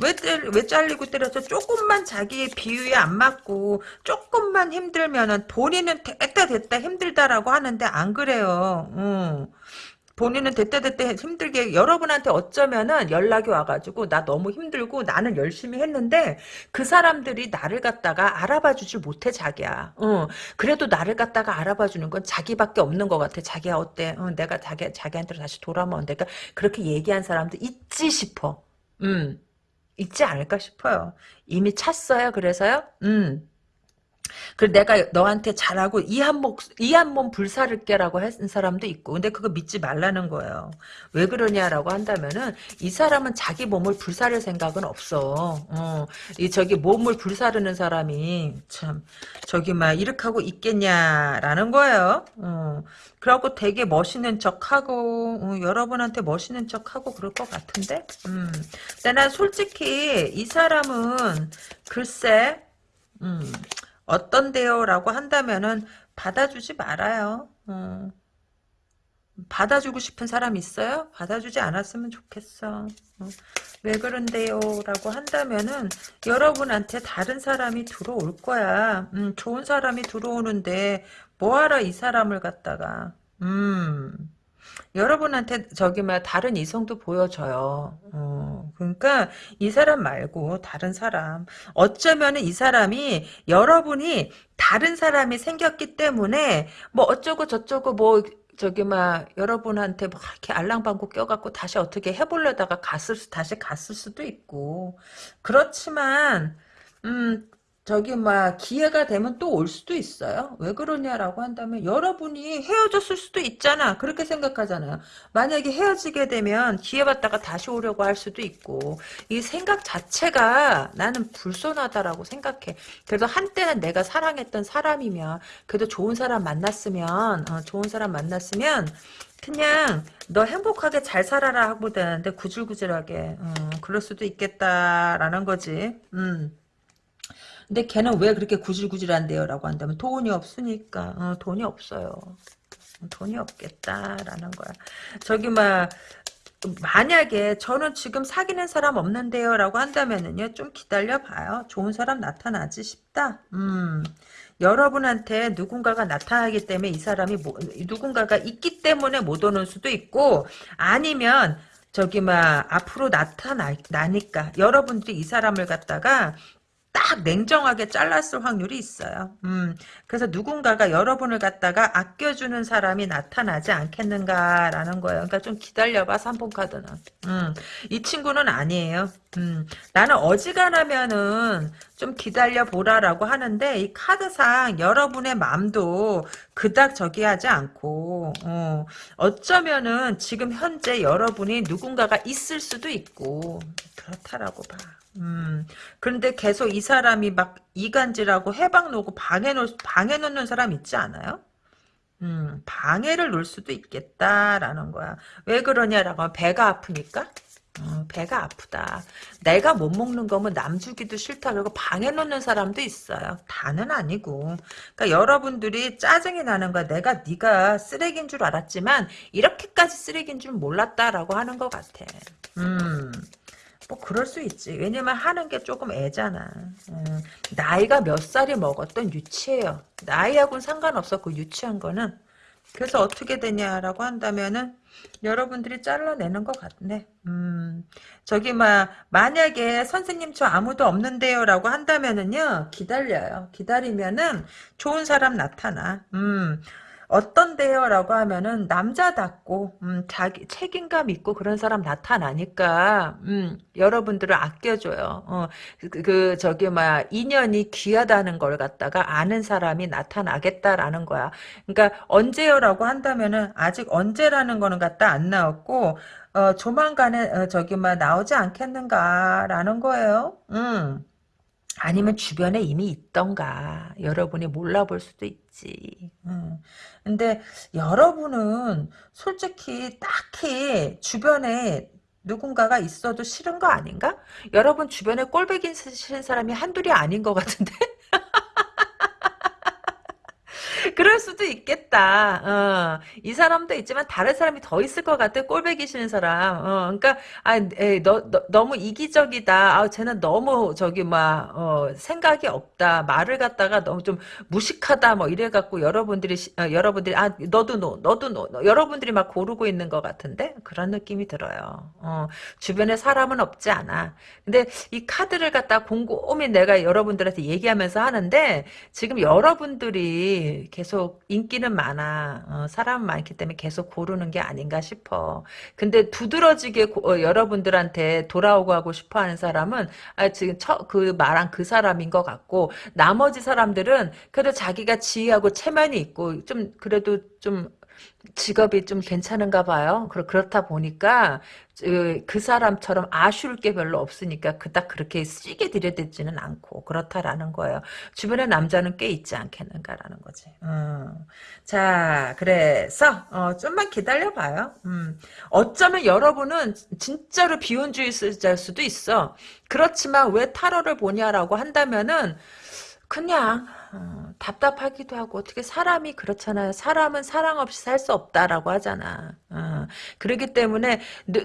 왜, 때, 왜 잘리고 때려서 조금만 자기의 비유에 안 맞고 조금만 힘들면은 본인은 됐다 됐다 힘들다라고 하는데 안 그래요. 음. 본인은 됐다 됐다 힘들게 여러분한테 어쩌면은 연락이 와가지고 나 너무 힘들고 나는 열심히 했는데 그 사람들이 나를 갖다가 알아봐 주질 못해 자기야. 어, 그래도 나를 갖다가 알아봐 주는 건 자기밖에 없는 것 같아. 자기야 어때? 어, 내가 자기 자기한테 다시 돌아오면 내가 그렇게 얘기한 사람도 있지 싶어. 음, 있지 않을까 싶어요. 이미 찼어요. 그래서요. 음. 그 내가 너한테 잘하고 이 한몸 불사를게라고 했는 사람도 있고, 근데 그거 믿지 말라는 거예요. 왜 그러냐라고 한다면은, 이 사람은 자기 몸을 불사를 생각은 없어. 어, 이, 저기 몸을 불사르는 사람이, 참, 저기 막, 이렇게 하고 있겠냐라는 거예요. 어, 그래갖고 되게 멋있는 척 하고, 어, 여러분한테 멋있는 척 하고 그럴 것 같은데? 음. 근데 난 솔직히, 이 사람은, 글쎄, 음, 어떤데요? 라고 한다면은 받아주지 말아요. 어. 받아주고 싶은 사람 있어요? 받아주지 않았으면 좋겠어. 어. 왜 그런데요? 라고 한다면은 여러분한테 다른 사람이 들어올 거야. 음, 좋은 사람이 들어오는데 뭐하러 이 사람을 갖다가 음 여러분한테 저기 막 다른 이성도 보여져요. 어, 그러니까 이 사람 말고 다른 사람. 어쩌면 이 사람이 여러분이 다른 사람이 생겼기 때문에 뭐 어쩌고 저쩌고 뭐 저기 막 여러분한테 막 이렇게 알랑방구 껴갖고 다시 어떻게 해보려다가 갔을 다시 갔을 수도 있고 그렇지만 음 저기 막 기회가 되면 또 올 수도 있어요. 왜 그러냐라고 한다면 여러분이 헤어졌을 수도 있잖아. 그렇게 생각하잖아요. 만약에 헤어지게 되면 기회 받다가 다시 오려고 할 수도 있고 이 생각 자체가 나는 불손하다라고 생각해. 그래도 한때는 내가 사랑했던 사람이면 그래도 좋은 사람 만났으면 어, 좋은 사람 만났으면 그냥 너 행복하게 잘 살아라 하고 되는데 구질구질하게 어, 그럴 수도 있겠다라는 거지. 음. 근데 걔는 왜 그렇게 구질구질한데요? 라고 한다면 돈이 없으니까 어, 돈이 없어요. 돈이 없겠다라는 거야. 저기 막 만약에 저는 지금 사귀는 사람 없는데요 라고 한다면은요 좀 기다려봐요 좋은 사람 나타나지 싶다 음 여러분한테 누군가가 나타나기 때문에 이 사람이 뭐, 누군가가 있기 때문에 못 오는 수도 있고 아니면 저기 막 앞으로 나타나니까 여러분들이 이 사람을 갖다가 딱 냉정하게 잘랐을 확률이 있어요. 음, 그래서 누군가가 여러분을 갖다가 아껴주는 사람이 나타나지 않겠는가라는 거예요. 그러니까 좀 기다려봐, 삼폰카드는. 음, 이 친구는 아니에요. 음, 나는 어지간하면은 좀 기다려 보라라고 하는데 이 카드상 여러분의 마음도 그닥 저기 하지 않고 어, 어쩌면은 지금 현재 여러분이 누군가가 있을 수도 있고 그렇다라고 봐. 음, 그런데 계속 이 사람이 막 이간질하고 해방 놓고 방해 놓, 방해 놓는 사람 있지 않아요? 음, 방해를 놓을 수도 있겠다라는 거야. 왜 그러냐라고 하면 배가 아프니까? 어, 배가 아프다. 내가 못 먹는 거면 남 주기도 싫다. 그리고 방해 놓는 사람도 있어요. 다는 아니고. 그러니까 여러분들이 짜증이 나는 거야. 내가 네가 쓰레기인 줄 알았지만 이렇게까지 쓰레기인 줄 몰랐다라고 하는 것 같아. 음. 뭐 그럴 수 있지. 왜냐면 하는 게 조금 애잖아. 음, 나이가 몇 살이 먹었던 유치해요. 나이하고는 상관없었고 유치한 거는. 그래서 어떻게 되냐라고 한다면은 여러분들이 잘라내는 것 같네. 음, 저기 막 만약에 선생님 저 아무도 없는데요라고 한다면은요 기다려요. 기다리면은 좋은 사람 나타나. 음. 어떤데요? 라고 하면은 남자답고 음, 자기 책임감 있고 그런 사람 나타나니까 음, 여러분들을 아껴줘요. 어, 그, 그 저기 막 인연이 귀하다는 걸 갖다가 아는 사람이 나타나겠다라는 거야. 그러니까 언제요 라고 한다면은 아직 언제라는 거는 갖다 안 나왔고 어, 조만간에 어, 저기 막 나오지 않겠는가라는 거예요. 음. 아니면 주변에 이미 있던가 여러분이 몰라볼 수도 있지. 음. 근데 여러분은 솔직히 딱히 주변에 누군가가 있어도 싫은 거 아닌가? 여러분 주변에 꼴배기 싫은 사람이 한둘이 아닌 것 같은데? 그럴 수도 있겠다. 어. 이 사람도 있지만 다른 사람이 더 있을 것 같아. 꼴배기 싫은 사람. 어. 그러니까 아, 에이, 너, 너, 너무 이기적이다. 아, 쟤는 너무 저기 막 어, 생각이 없다. 말을 갖다가 너무 좀 무식하다. 뭐 이래 갖고 여러분들이 어, 여러분들이 아 너도 no, 너도 no, 여러분들이 막 고르고 있는 것 같은데 그런 느낌이 들어요. 어. 주변에 사람은 없지 않아. 근데 이 카드를 갖다 곰곰이 내가 여러분들한테 얘기하면서 하는데 지금 여러분들이 계속 인기는 많아. 어, 사람 많기 때문에 계속 고르는 게 아닌가 싶어. 근데 두드러지게 고, 어, 여러분들한테 돌아오고 하고 싶어 하는 사람은 아, 지금 처, 그 말한 그 사람인 것 같고 나머지 사람들은 그래도 자기가 지위하고 체면이 있고 좀 그래도 좀 직업이 좀 괜찮은가 봐요. 그렇다 보니까 그, 그 사람처럼 아쉬울 게 별로 없으니까 그닥 그렇게 쓰게 들여대지는 않고 그렇다라는 거예요. 주변에 남자는 꽤 있지 않겠는가라는 거지. 음. 자, 그래서 어, 좀만 기다려봐요. 음. 어쩌면 여러분은 진짜로 비혼주의자일 수도 있어. 그렇지만 왜 타로를 보냐라고 한다면은 그냥 어, 답답하기도 하고 어떻게 사람이 그렇잖아요. 사람은 사랑 없이 살 수 없다라고 하잖아. 어, 그렇기 때문에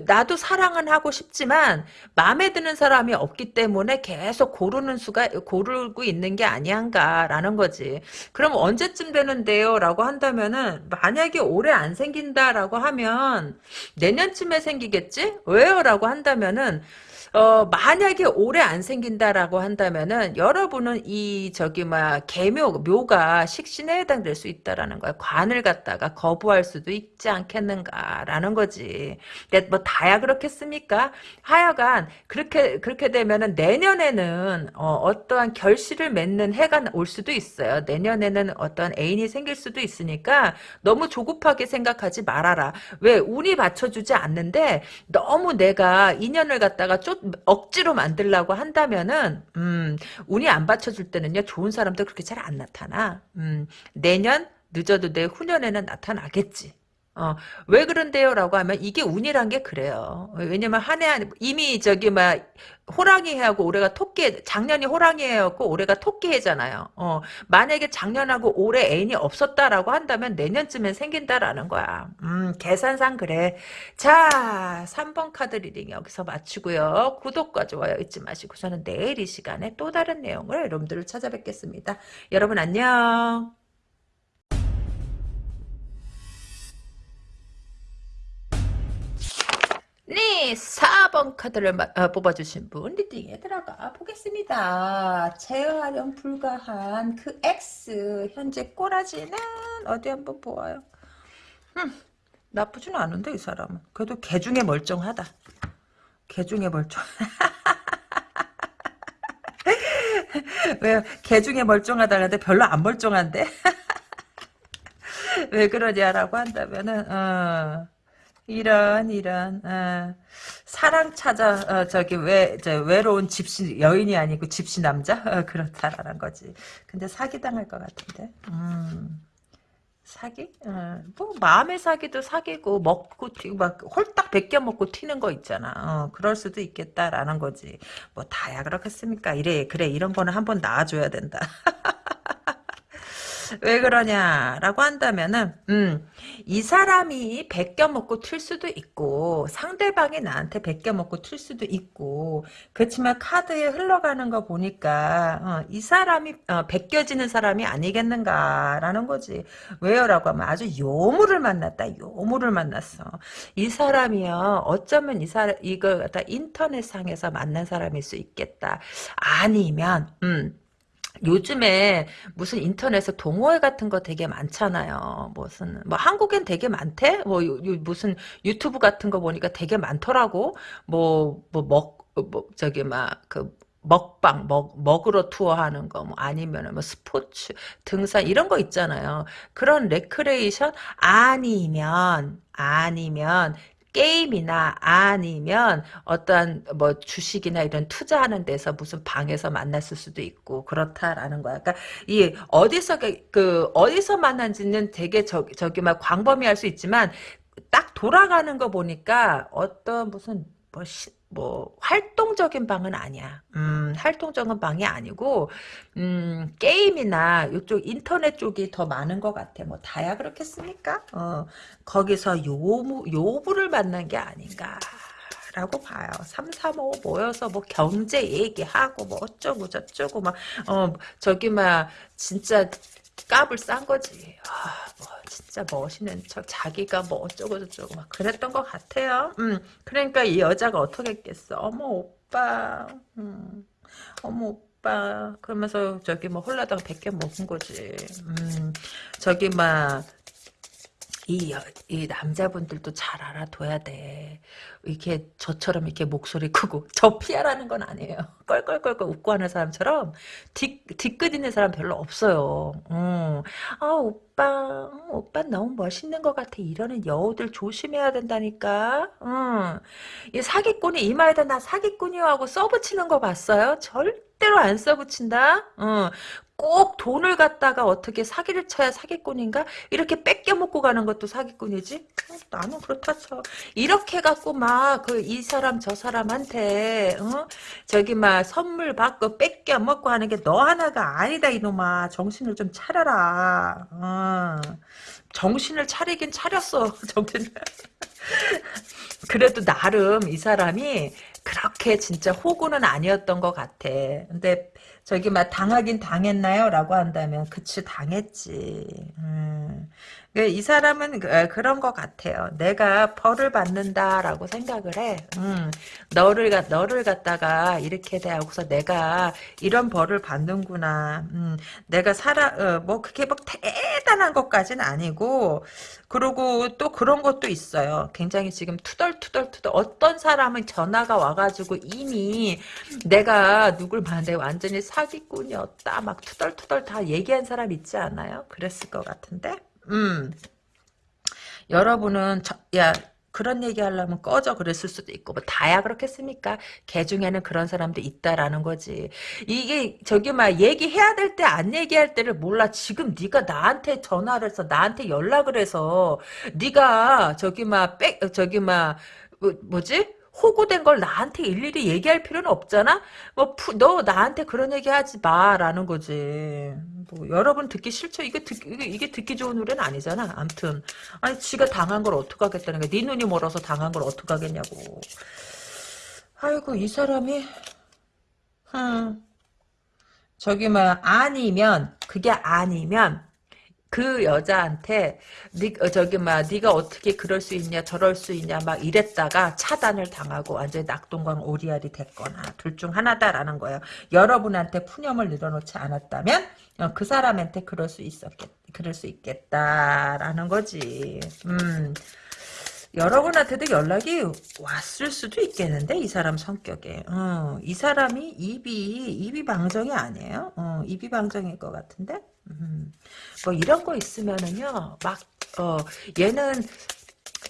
나도 사랑은 하고 싶지만 마음에 드는 사람이 없기 때문에 계속 고르는 수가 고르고 있는 게 아니한가라는 거지. 그럼 언제쯤 되는데요? 라고 한다면은 만약에 올해 안 생긴다라고 하면 내년쯤에 생기겠지? 왜요? 라고 한다면은 어, 만약에 올해 안 생긴다라고 한다면은 여러분은 이 저기 막 개묘 묘가 식신에 해당될 수 있다라는 거야. 관을 갖다가 거부할 수도 있지 않겠는가라는 거지. 그러니까 뭐 다야 그렇겠습니까? 하여간 그렇게 그렇게 되면은 내년에는 어, 떠한 결실을 맺는 해가 올 수도 있어요. 내년에는 어떤 애인이 생길 수도 있으니까 너무 조급하게 생각하지 말아라. 왜 운이 받쳐주지 않는데 너무 내가 인연을 갖다가 쫓 억지로 만들라고 한다면은 음, 운이 안 받쳐줄 때는요 좋은 사람도 그렇게 잘 안 나타나. 음, 내년 늦어도 내 후년에는 나타나겠지. 어, 왜 그런데요? 라고 하면 이게 운이란 게 그래요. 왜냐면 한해 안, 이미 저기 막 호랑이 해하고 올해가 토끼, 작년이 호랑이 해였고 올해가 토끼 해잖아요. 어, 만약에 작년하고 올해 애인이 없었다라고 한다면 내년쯤엔 생긴다라는 거야. 음, 계산상 그래. 자, 3번 카드 리딩 여기서 마치고요. 구독과 좋아요 잊지 마시고 저는 내일 이 시간에 또 다른 내용을 여러분들을 찾아뵙겠습니다. 여러분 안녕. 네, 4번 카드를 어, 뽑아주신 분 리딩에 들어가 보겠습니다. 제어하렴 불가한 그 X 현재 꼬라지는 어디 한번 보아요. 음, 나쁘진 않은데 이 사람은. 그래도 개 중에 멀쩡하다. 개 중에 멀쩡. 왜개 중에 멀쩡하다 는데 별로 안 멀쩡한데? 왜 그러냐라고 한다면은 어. 이런 이런 어, 사랑 찾아 어, 저기 왜 저, 외로운 집시 여인이 아니고 집시 남자 어, 그렇다라는 거지. 근데 사기 당할 것 같은데. 음. 사기? 어, 뭐 마음의 사기도 사기고 먹고 막 홀딱 벗겨 먹고 튀는 거 있잖아. 어, 그럴 수도 있겠다라는 거지. 뭐 다야 그렇겠습니까? 이래 그래 이런 거는 한번 나와줘야 된다. 왜 그러냐라고 한다면은 음, 이 사람이 베껴 먹고 튈 수도 있고 상대방이 나한테 베껴 먹고 튈 수도 있고 그렇지만 카드에 흘러가는 거 보니까 어, 이 사람이 어, 베껴지는 사람이 아니겠는가라는 거지. 왜요라고 하면 아주 요물을 만났다. 요물을 만났어. 이 사람이요. 어쩌면 이 사람 이걸 갖다 인터넷상에서 만난 사람일 수 있겠다. 아니면 음 요즘에 무슨 인터넷에 동호회 같은 거 되게 많잖아요. 무슨 뭐 한국엔 되게 많대. 뭐 요, 요 무슨 유튜브 같은 거 보니까 되게 많더라고. 뭐 뭐먹 뭐 저기 막그 먹방 먹 먹으러 투어하는 거 뭐 아니면은 뭐 스포츠 등산 이런 거 있잖아요. 그런 레크레이션 아니면 아니면 게임이나 아니면 어떠한 뭐 주식이나 이런 투자하는 데서 무슨 방에서 만났을 수도 있고 그렇다라는 거야. 그러니까 이 어디서 그 어디서 만난지는 되게 저, 저기 막 광범위할 수 있지만 딱 돌아가는 거 보니까 어떤 무슨 뭐, 시, 뭐, 활동적인 방은 아니야. 음, 활동적인 방이 아니고, 음, 게임이나 이쪽 인터넷 쪽이 더 많은 것 같아. 뭐, 다야 그렇겠습니까? 어, 거기서 요무, 요부를 만난 게 아닌가. 라고 봐요. 3, 3, 5 모여서 뭐 경제 얘기하고 뭐 어쩌고 저쩌고 막, 어, 저기 막, 진짜 깝을 싼 거지. 아, 뭐, 진짜 멋있는 척, 자기가 뭐 어쩌고 저쩌고 막 그랬던 것 같아요. 음, 그러니까 이 여자가 어떻게 했겠어. 어머, 오빠. 음, 어머, 오빠. 그러면서 저기 뭐 홀라당 100개 먹은 거지. 음, 저기 막, 이, 이 남자분들도 잘 알아둬야 돼. 이렇게 저처럼 이렇게 목소리 크고 저 피하라는 건 아니에요. 껄껄껄껄 웃고 하는 사람처럼 뒤, 뒤끝 있는 사람 별로 없어요. 음. 아 오빠 오빠 너무 멋있는 것 같아. 이러는 여우들 조심해야 된다니까. 음. 이 사기꾼이 이마에다 나 사기꾼이요 하고 써붙이는 거 봤어요? 절대로 안 써붙인다. 어. 꼭 돈을 갖다가 어떻게 사기를 쳐야 사기꾼인가? 이렇게 뺏겨 먹고 가는 것도 사기꾼이지? 어, 나는 그렇다 쳐. 이렇게 갖고 막 그 이 사람 저 사람한테 어? 저기 막 선물 받고 뺏겨 먹고 하는 게 너 하나가 아니다 이놈아. 정신을 좀 차려라. 어. 정신을 차리긴 차렸어. 정신. 그래도 나름 이 사람이 그렇게 진짜 호구는 아니었던 것 같아. 근데 저기 막 당하긴 당했나요? 라고 한다면 그치 당했지. 음. 그이 사람은 그, 그런 것 같아요. 내가 벌을 받는다라고 생각을 해. 음, 너를 너를 갖다가 이렇게 대하고서 내가 이런 벌을 받는구나. 음, 내가 살아 어, 뭐 그게 막 대단한 것까지는 아니고 그리고 또 그런 것도 있어요. 굉장히 지금 투덜투덜투덜 어떤 사람은 전화가 와가지고 이미 내가 누굴 봤는데 완전히 사기꾼이었다 막 투덜투덜 다 얘기한 사람 있지 않아요? 그랬을 것 같은데. 음. 여러분은 저, 야 그런 얘기 하려면 꺼져 그랬을 수도 있고 뭐 다야 그렇겠습니까? 개 중에는 그런 사람도 있다라는 거지. 이게 저기 막 얘기해야 될 때 안 얘기할 때를 몰라. 지금 네가 나한테 전화를 해서 나한테 연락을 해서 네가 저기 막백 저기 막 뭐, 뭐지? 호구된 걸 나한테 일일이 얘기할 필요는 없잖아? 뭐, 푸, 너 나한테 그런 얘기 하지 마, 라는 거지. 뭐, 여러분 듣기 싫죠? 이게 듣, 이게, 이게 듣기 좋은 노래는 아니잖아. 암튼. 아니, 지가 당한 걸 어떡하겠다는 거야. 네 눈이 멀어서 당한 걸 어떡하겠냐고. 아이고, 이 사람이, 흠. 저기, 뭐, 아니면, 그게 아니면, 그 여자한테 니, 어, 저기 막 네가 어떻게 그럴 수 있냐 저럴 수 있냐 막 이랬다가 차단을 당하고 완전히 낙동강 오리알이 됐거나 둘 중 하나다라는 거예요. 여러분한테 푸념을 늘어놓지 않았다면 어, 그 사람한테 그럴 수 있었겠 그럴 수 있겠다라는 거지. 음. 여러분한테도 연락이 왔을 수도 있겠는데 이 사람 성격에 어, 이 사람이 입이 입이 방정이 아니에요 어, 입이 방정일 것 같은데 음, 뭐 이런 거 있으면은요 막 어, 얘는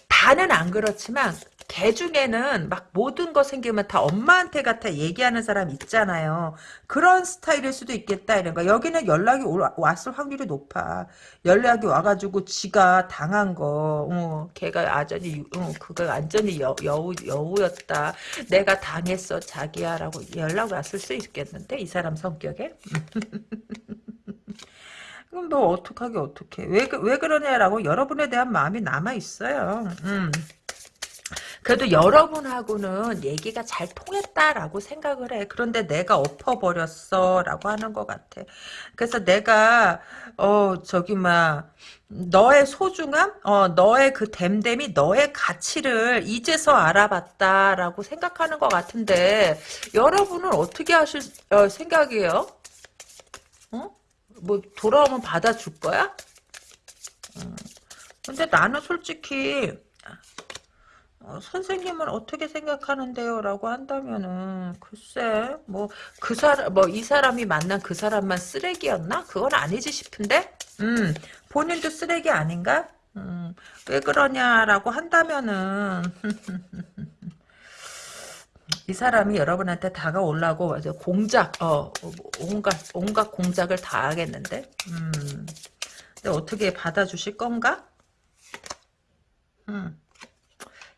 다는 안 그렇지만 개 중에는 막 모든 거 생기면 다 엄마한테 같아 얘기하는 사람 있잖아요. 그런 스타일일 수도 있겠다 이런 거. 여기는 연락이 왔을 확률이 높아. 연락이 와가지고 지가 당한 거, 어, 걔가 아전이 어, 그거 완전히 여, 여우 여우였다. 내가 당했어 자기야라고 연락 왔을 수 있겠는데 이 사람 성격에. 그럼 너 어떡하게 어떡해. 왜, 왜 그러냐라고 여러분에 대한 마음이 남아있어요. 음. 그래도 여러분하고는 얘기가 잘 통했다라고 생각을 해. 그런데 내가 엎어버렸어. 라고 하는 것 같아. 그래서 내가, 어, 저기, 막, 너의 소중함? 어, 너의 그 댐댐이 너의 가치를 이제서 알아봤다라고 생각하는 것 같은데, 여러분은 어떻게 하실 어, 생각이에요? 어? 뭐, 돌아오면 받아줄 거야? 음. 근데 나는 솔직히, 어, 선생님은 어떻게 생각하는데요? 라고 한다면은, 글쎄, 뭐, 그 사람, 뭐, 이 사람이 만난 그 사람만 쓰레기였나? 그건 아니지 싶은데? 음, 본인도 쓰레기 아닌가? 음, 왜 그러냐라고 한다면은, 이 사람이 여러분한테 다가오려고 공작, 어, 온갖, 온갖 공작을 다 하겠는데? 음, 근데 어떻게 받아주실 건가? 음.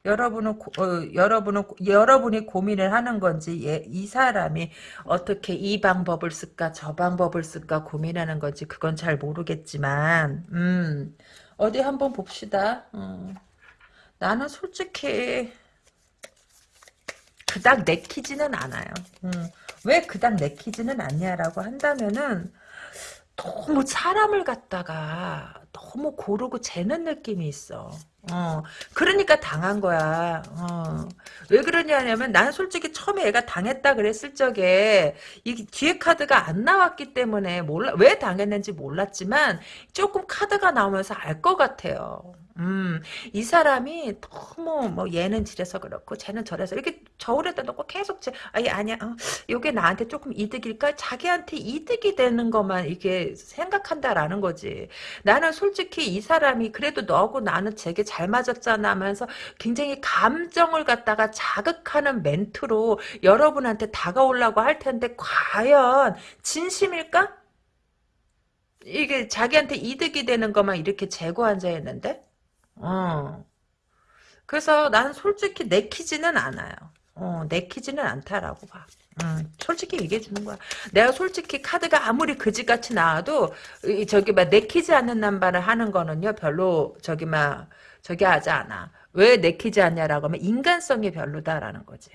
여러분은 고, 어, 여러분은 여러분이 고민을 하는 건지 예, 이 사람이 어떻게 이 방법을 쓸까 저 방법을 쓸까 고민하는 건지 그건 잘 모르겠지만 음 어디 한번 봅시다. 음. 나는 솔직히 그닥 내키지는 않아요. 음. 왜 그닥 내키지는 않냐라고 한다면은 너무 사람을 갖다가 너무 고르고 재는 느낌이 있어. 어, 그러니까 당한 거야. 어. 왜 그러냐면 난 솔직히 처음에 애가 당했다 그랬을 적에 이 뒤에 카드가 안 나왔기 때문에 몰라 왜 당했는지 몰랐지만 조금 카드가 나오면서 알 것 같아요. 음, 이 사람이 너무 뭐 얘는 지래서 그렇고 쟤는 저래서 이렇게 저울에다 놓고 계속 제 아니 아니야. 어, 요게 나한테 조금 이득일까? 자기한테 이득이 되는 것만 이렇게 생각한다라는 거지. 나는 솔직히 이 사람이 그래도 너하고 나는 되게 잘 맞았잖아 하면서 굉장히 감정을 갖다가 자극하는 멘트로 여러분한테 다가오려고 할 텐데 과연 진심일까? 이게 자기한테 이득이 되는 것만 이렇게 재고 앉아있는데 어. 그래서 난 솔직히 내키지는 않아요. 어, 내키지는 않다라고 봐. 음, 솔직히 얘기해 주는 거야. 내가 솔직히 카드가 아무리 그지같이 나와도 이, 저기 막 내키지 않는 남발을 하는 거는요 별로 저기 막 저기 하지 않아. 왜 내키지 않냐라고 하면 인간성이 별로다라는 거지.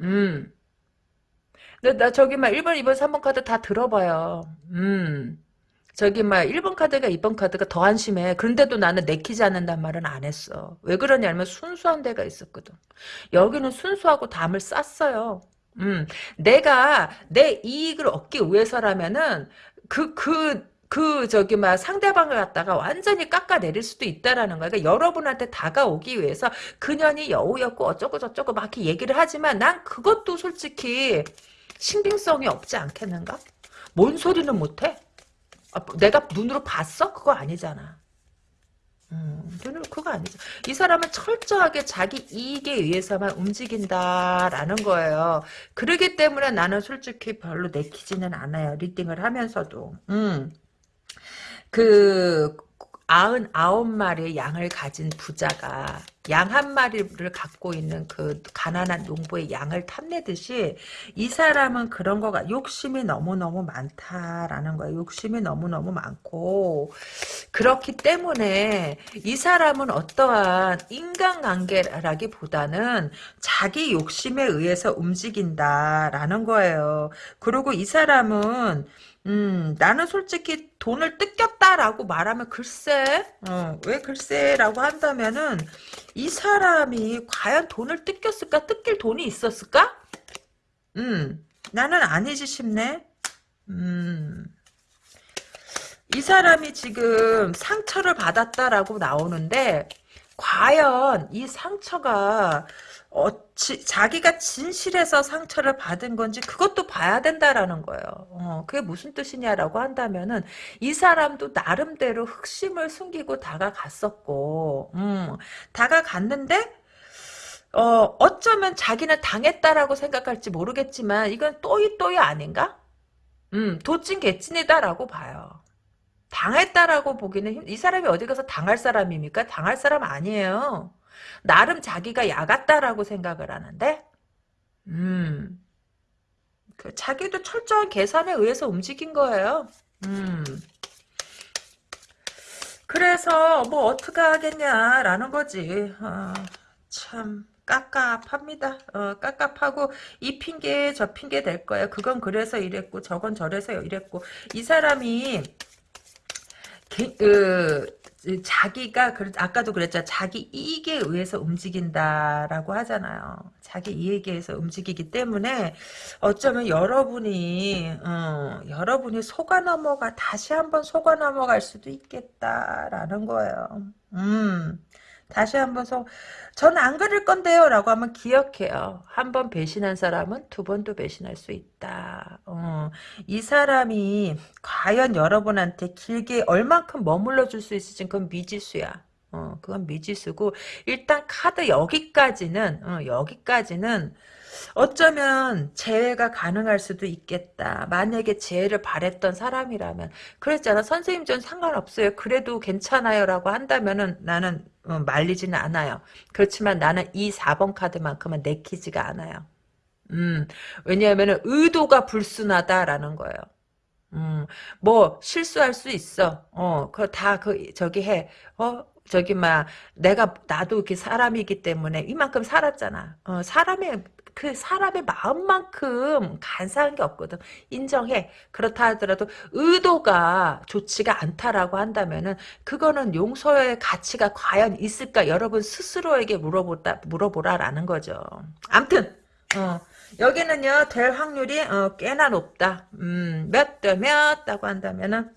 음. 근데 나 저기 막 1번, 2번, 3번 카드 다 들어봐요. 음. 저기 막 1번 카드가 2번 카드가 더 한심해. 그런데도 나는 내키지 않는단 말은 안 했어. 왜 그러냐면 순수한 데가 있었거든. 여기는 순수하고 담을 쌌어요. 음, 내가 내 이익을 얻기 위해서라면은 그, 그, 그 저기 막 상대방을 갖다가 완전히 깎아내릴 수도 있다라는 거야. 그러니까 여러분한테 다가오기 위해서 그년이 여우였고 어쩌고 저쩌고 막 이렇게 얘기를 하지만 난 그것도 솔직히 신빙성이 없지 않겠는가? 뭔 소리는 못해? 아, 내가 눈으로 봤어? 그거 아니잖아. 음, 눈으로 그거 아니죠. 이 사람은 철저하게 자기 이익에 의해서만 움직인다라는 거예요. 그러기 때문에 나는 솔직히 별로 내키지는 않아요. 리딩을 하면서도. 음. 그 아흔 아홉 마리의 양을 가진 부자가 양 한 마리를 갖고 있는 그 가난한 농부의 양을 탐내듯이 이 사람은 그런 거가 욕심이 너무너무 많다라는 거예요. 욕심이 너무너무 많고 그렇기 때문에 이 사람은 어떠한 인간관계라기보다는 자기 욕심에 의해서 움직인다라는 거예요. 그리고 이 사람은 음, 나는 솔직히 돈을 뜯겼다라고 말하면 글쎄, 어, 왜 글쎄라고 한다면은 이 사람이 과연 돈을 뜯겼을까? 뜯길 돈이 있었을까? 음, 나는 아니지 싶네. 음, 이 사람이 지금 상처를 받았다라고 나오는데 과연 이 상처가 어, 지, 자기가 진실해서 상처를 받은 건지 그것도 봐야 된다라는 거예요. 어, 그게 무슨 뜻이냐라고 한다면은 이 사람도 나름대로 흑심을 숨기고 다가갔었고, 음, 다가갔는데 어, 어쩌면 자기는 당했다라고 생각할지 모르겠지만 이건 또이 또이 아닌가? 음, 도찐 개찐이다라고 봐요. 당했다라고 보기는 힘, 이 사람이 어디 가서 당할 사람입니까? 당할 사람 아니에요. 나름 자기가 야갔다라고 생각을 하는데 음. 그 자기도 철저한 계산에 의해서 움직인 거예요. 음. 그래서 뭐 어떻게 하겠냐라는 거지. 어, 참 깝깝합니다. 어, 깝깝하고 이 핑계 저 핑계 될 거예요. 그건 그래서 이랬고 저건 저래서 이랬고 이 사람이 게, 그, 자기가 아까도 그랬죠. 자기 이익에 의해서 움직인다라고 하잖아요. 자기 이익에 의해서 움직이기 때문에 어쩌면 여러분이 어, 여러분이 속아 넘어가 다시 한번 속아 넘어갈 수도 있겠다라는 거예요. 음. 다시 한번 서 저는 안 그럴 건데요 라고 하면 기억해요. 한 번 배신한 사람은 두 번도 배신할 수 있다. 어, 이 사람이 과연 여러분한테 길게 얼만큼 머물러 줄 수 있을지 그건 미지수야. 어, 그건 미지수고 일단 카드 여기까지는 어, 여기까지는 어쩌면 재회가 가능할 수도 있겠다. 만약에 재회를 바랬던 사람이라면 그랬잖아. 선생님 전 상관없어요. 그래도 괜찮아요라고 한다면은 나는 어, 말리지는 않아요. 그렇지만 나는 이 4번 카드만큼은 내키지가 않아요. 음, 왜냐하면 의도가 불순하다라는 거예요. 음, 뭐 실수할 수 있어. 어, 그거 다 그 저기 해. 어, 저기 막 내가 나도 이렇게 사람이기 때문에 이만큼 살았잖아. 어, 사람의 그 사람의 마음만큼 간사한 게 없거든. 인정해. 그렇다 하더라도 의도가 좋지가 않다라고 한다면은 그거는 용서의 가치가 과연 있을까? 여러분 스스로에게 물어보다 물어보라라는 거죠. 암튼 어. 여기는요 될 확률이 어, 꽤나 높다. 음, 몇 대 몇다고 한다면은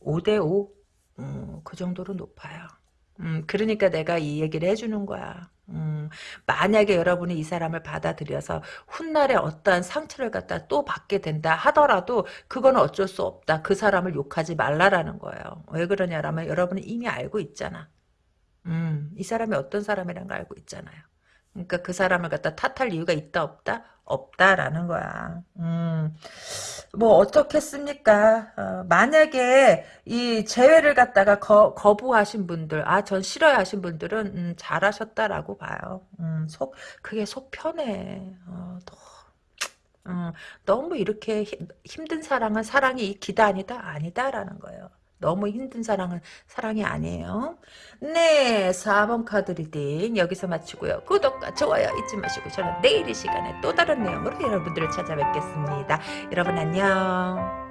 5대5 음, 그 정도로 높아요. 음, 그러니까 내가 이 얘기를 해주는 거야. 음, 만약에 여러분이 이 사람을 받아들여서 훗날에 어떠한 상처를 갖다 또 받게 된다 하더라도 그건 어쩔 수 없다. 그 사람을 욕하지 말라라는 거예요. 왜 그러냐라면 여러분은 이미 알고 있잖아. 음, 이 사람이 어떤 사람이란 걸 알고 있잖아요. 그러니까 그 사람을 갖다 탓할 이유가 있다 없다? 없다라는 거야. 음, 뭐 어떻겠습니까? 어, 만약에 이 재회를 갖다가 거, 거부하신 분들, 아, 전 싫어요 하신 분들은 음, 잘하셨다라고 봐요. 음, 속 그게 속 편해. 어, 너, 음, 너무 이렇게 힘, 힘든 사랑은 사랑이 기다 아니다? 아니다라는 거예요. 너무 힘든 사랑은 사랑이 아니에요. 네, 4번 카드 리딩 여기서 마치고요. 구독과 좋아요 잊지 마시고 저는 내일 이 시간에 또 다른 내용으로 여러분들을 찾아뵙겠습니다. 여러분 안녕.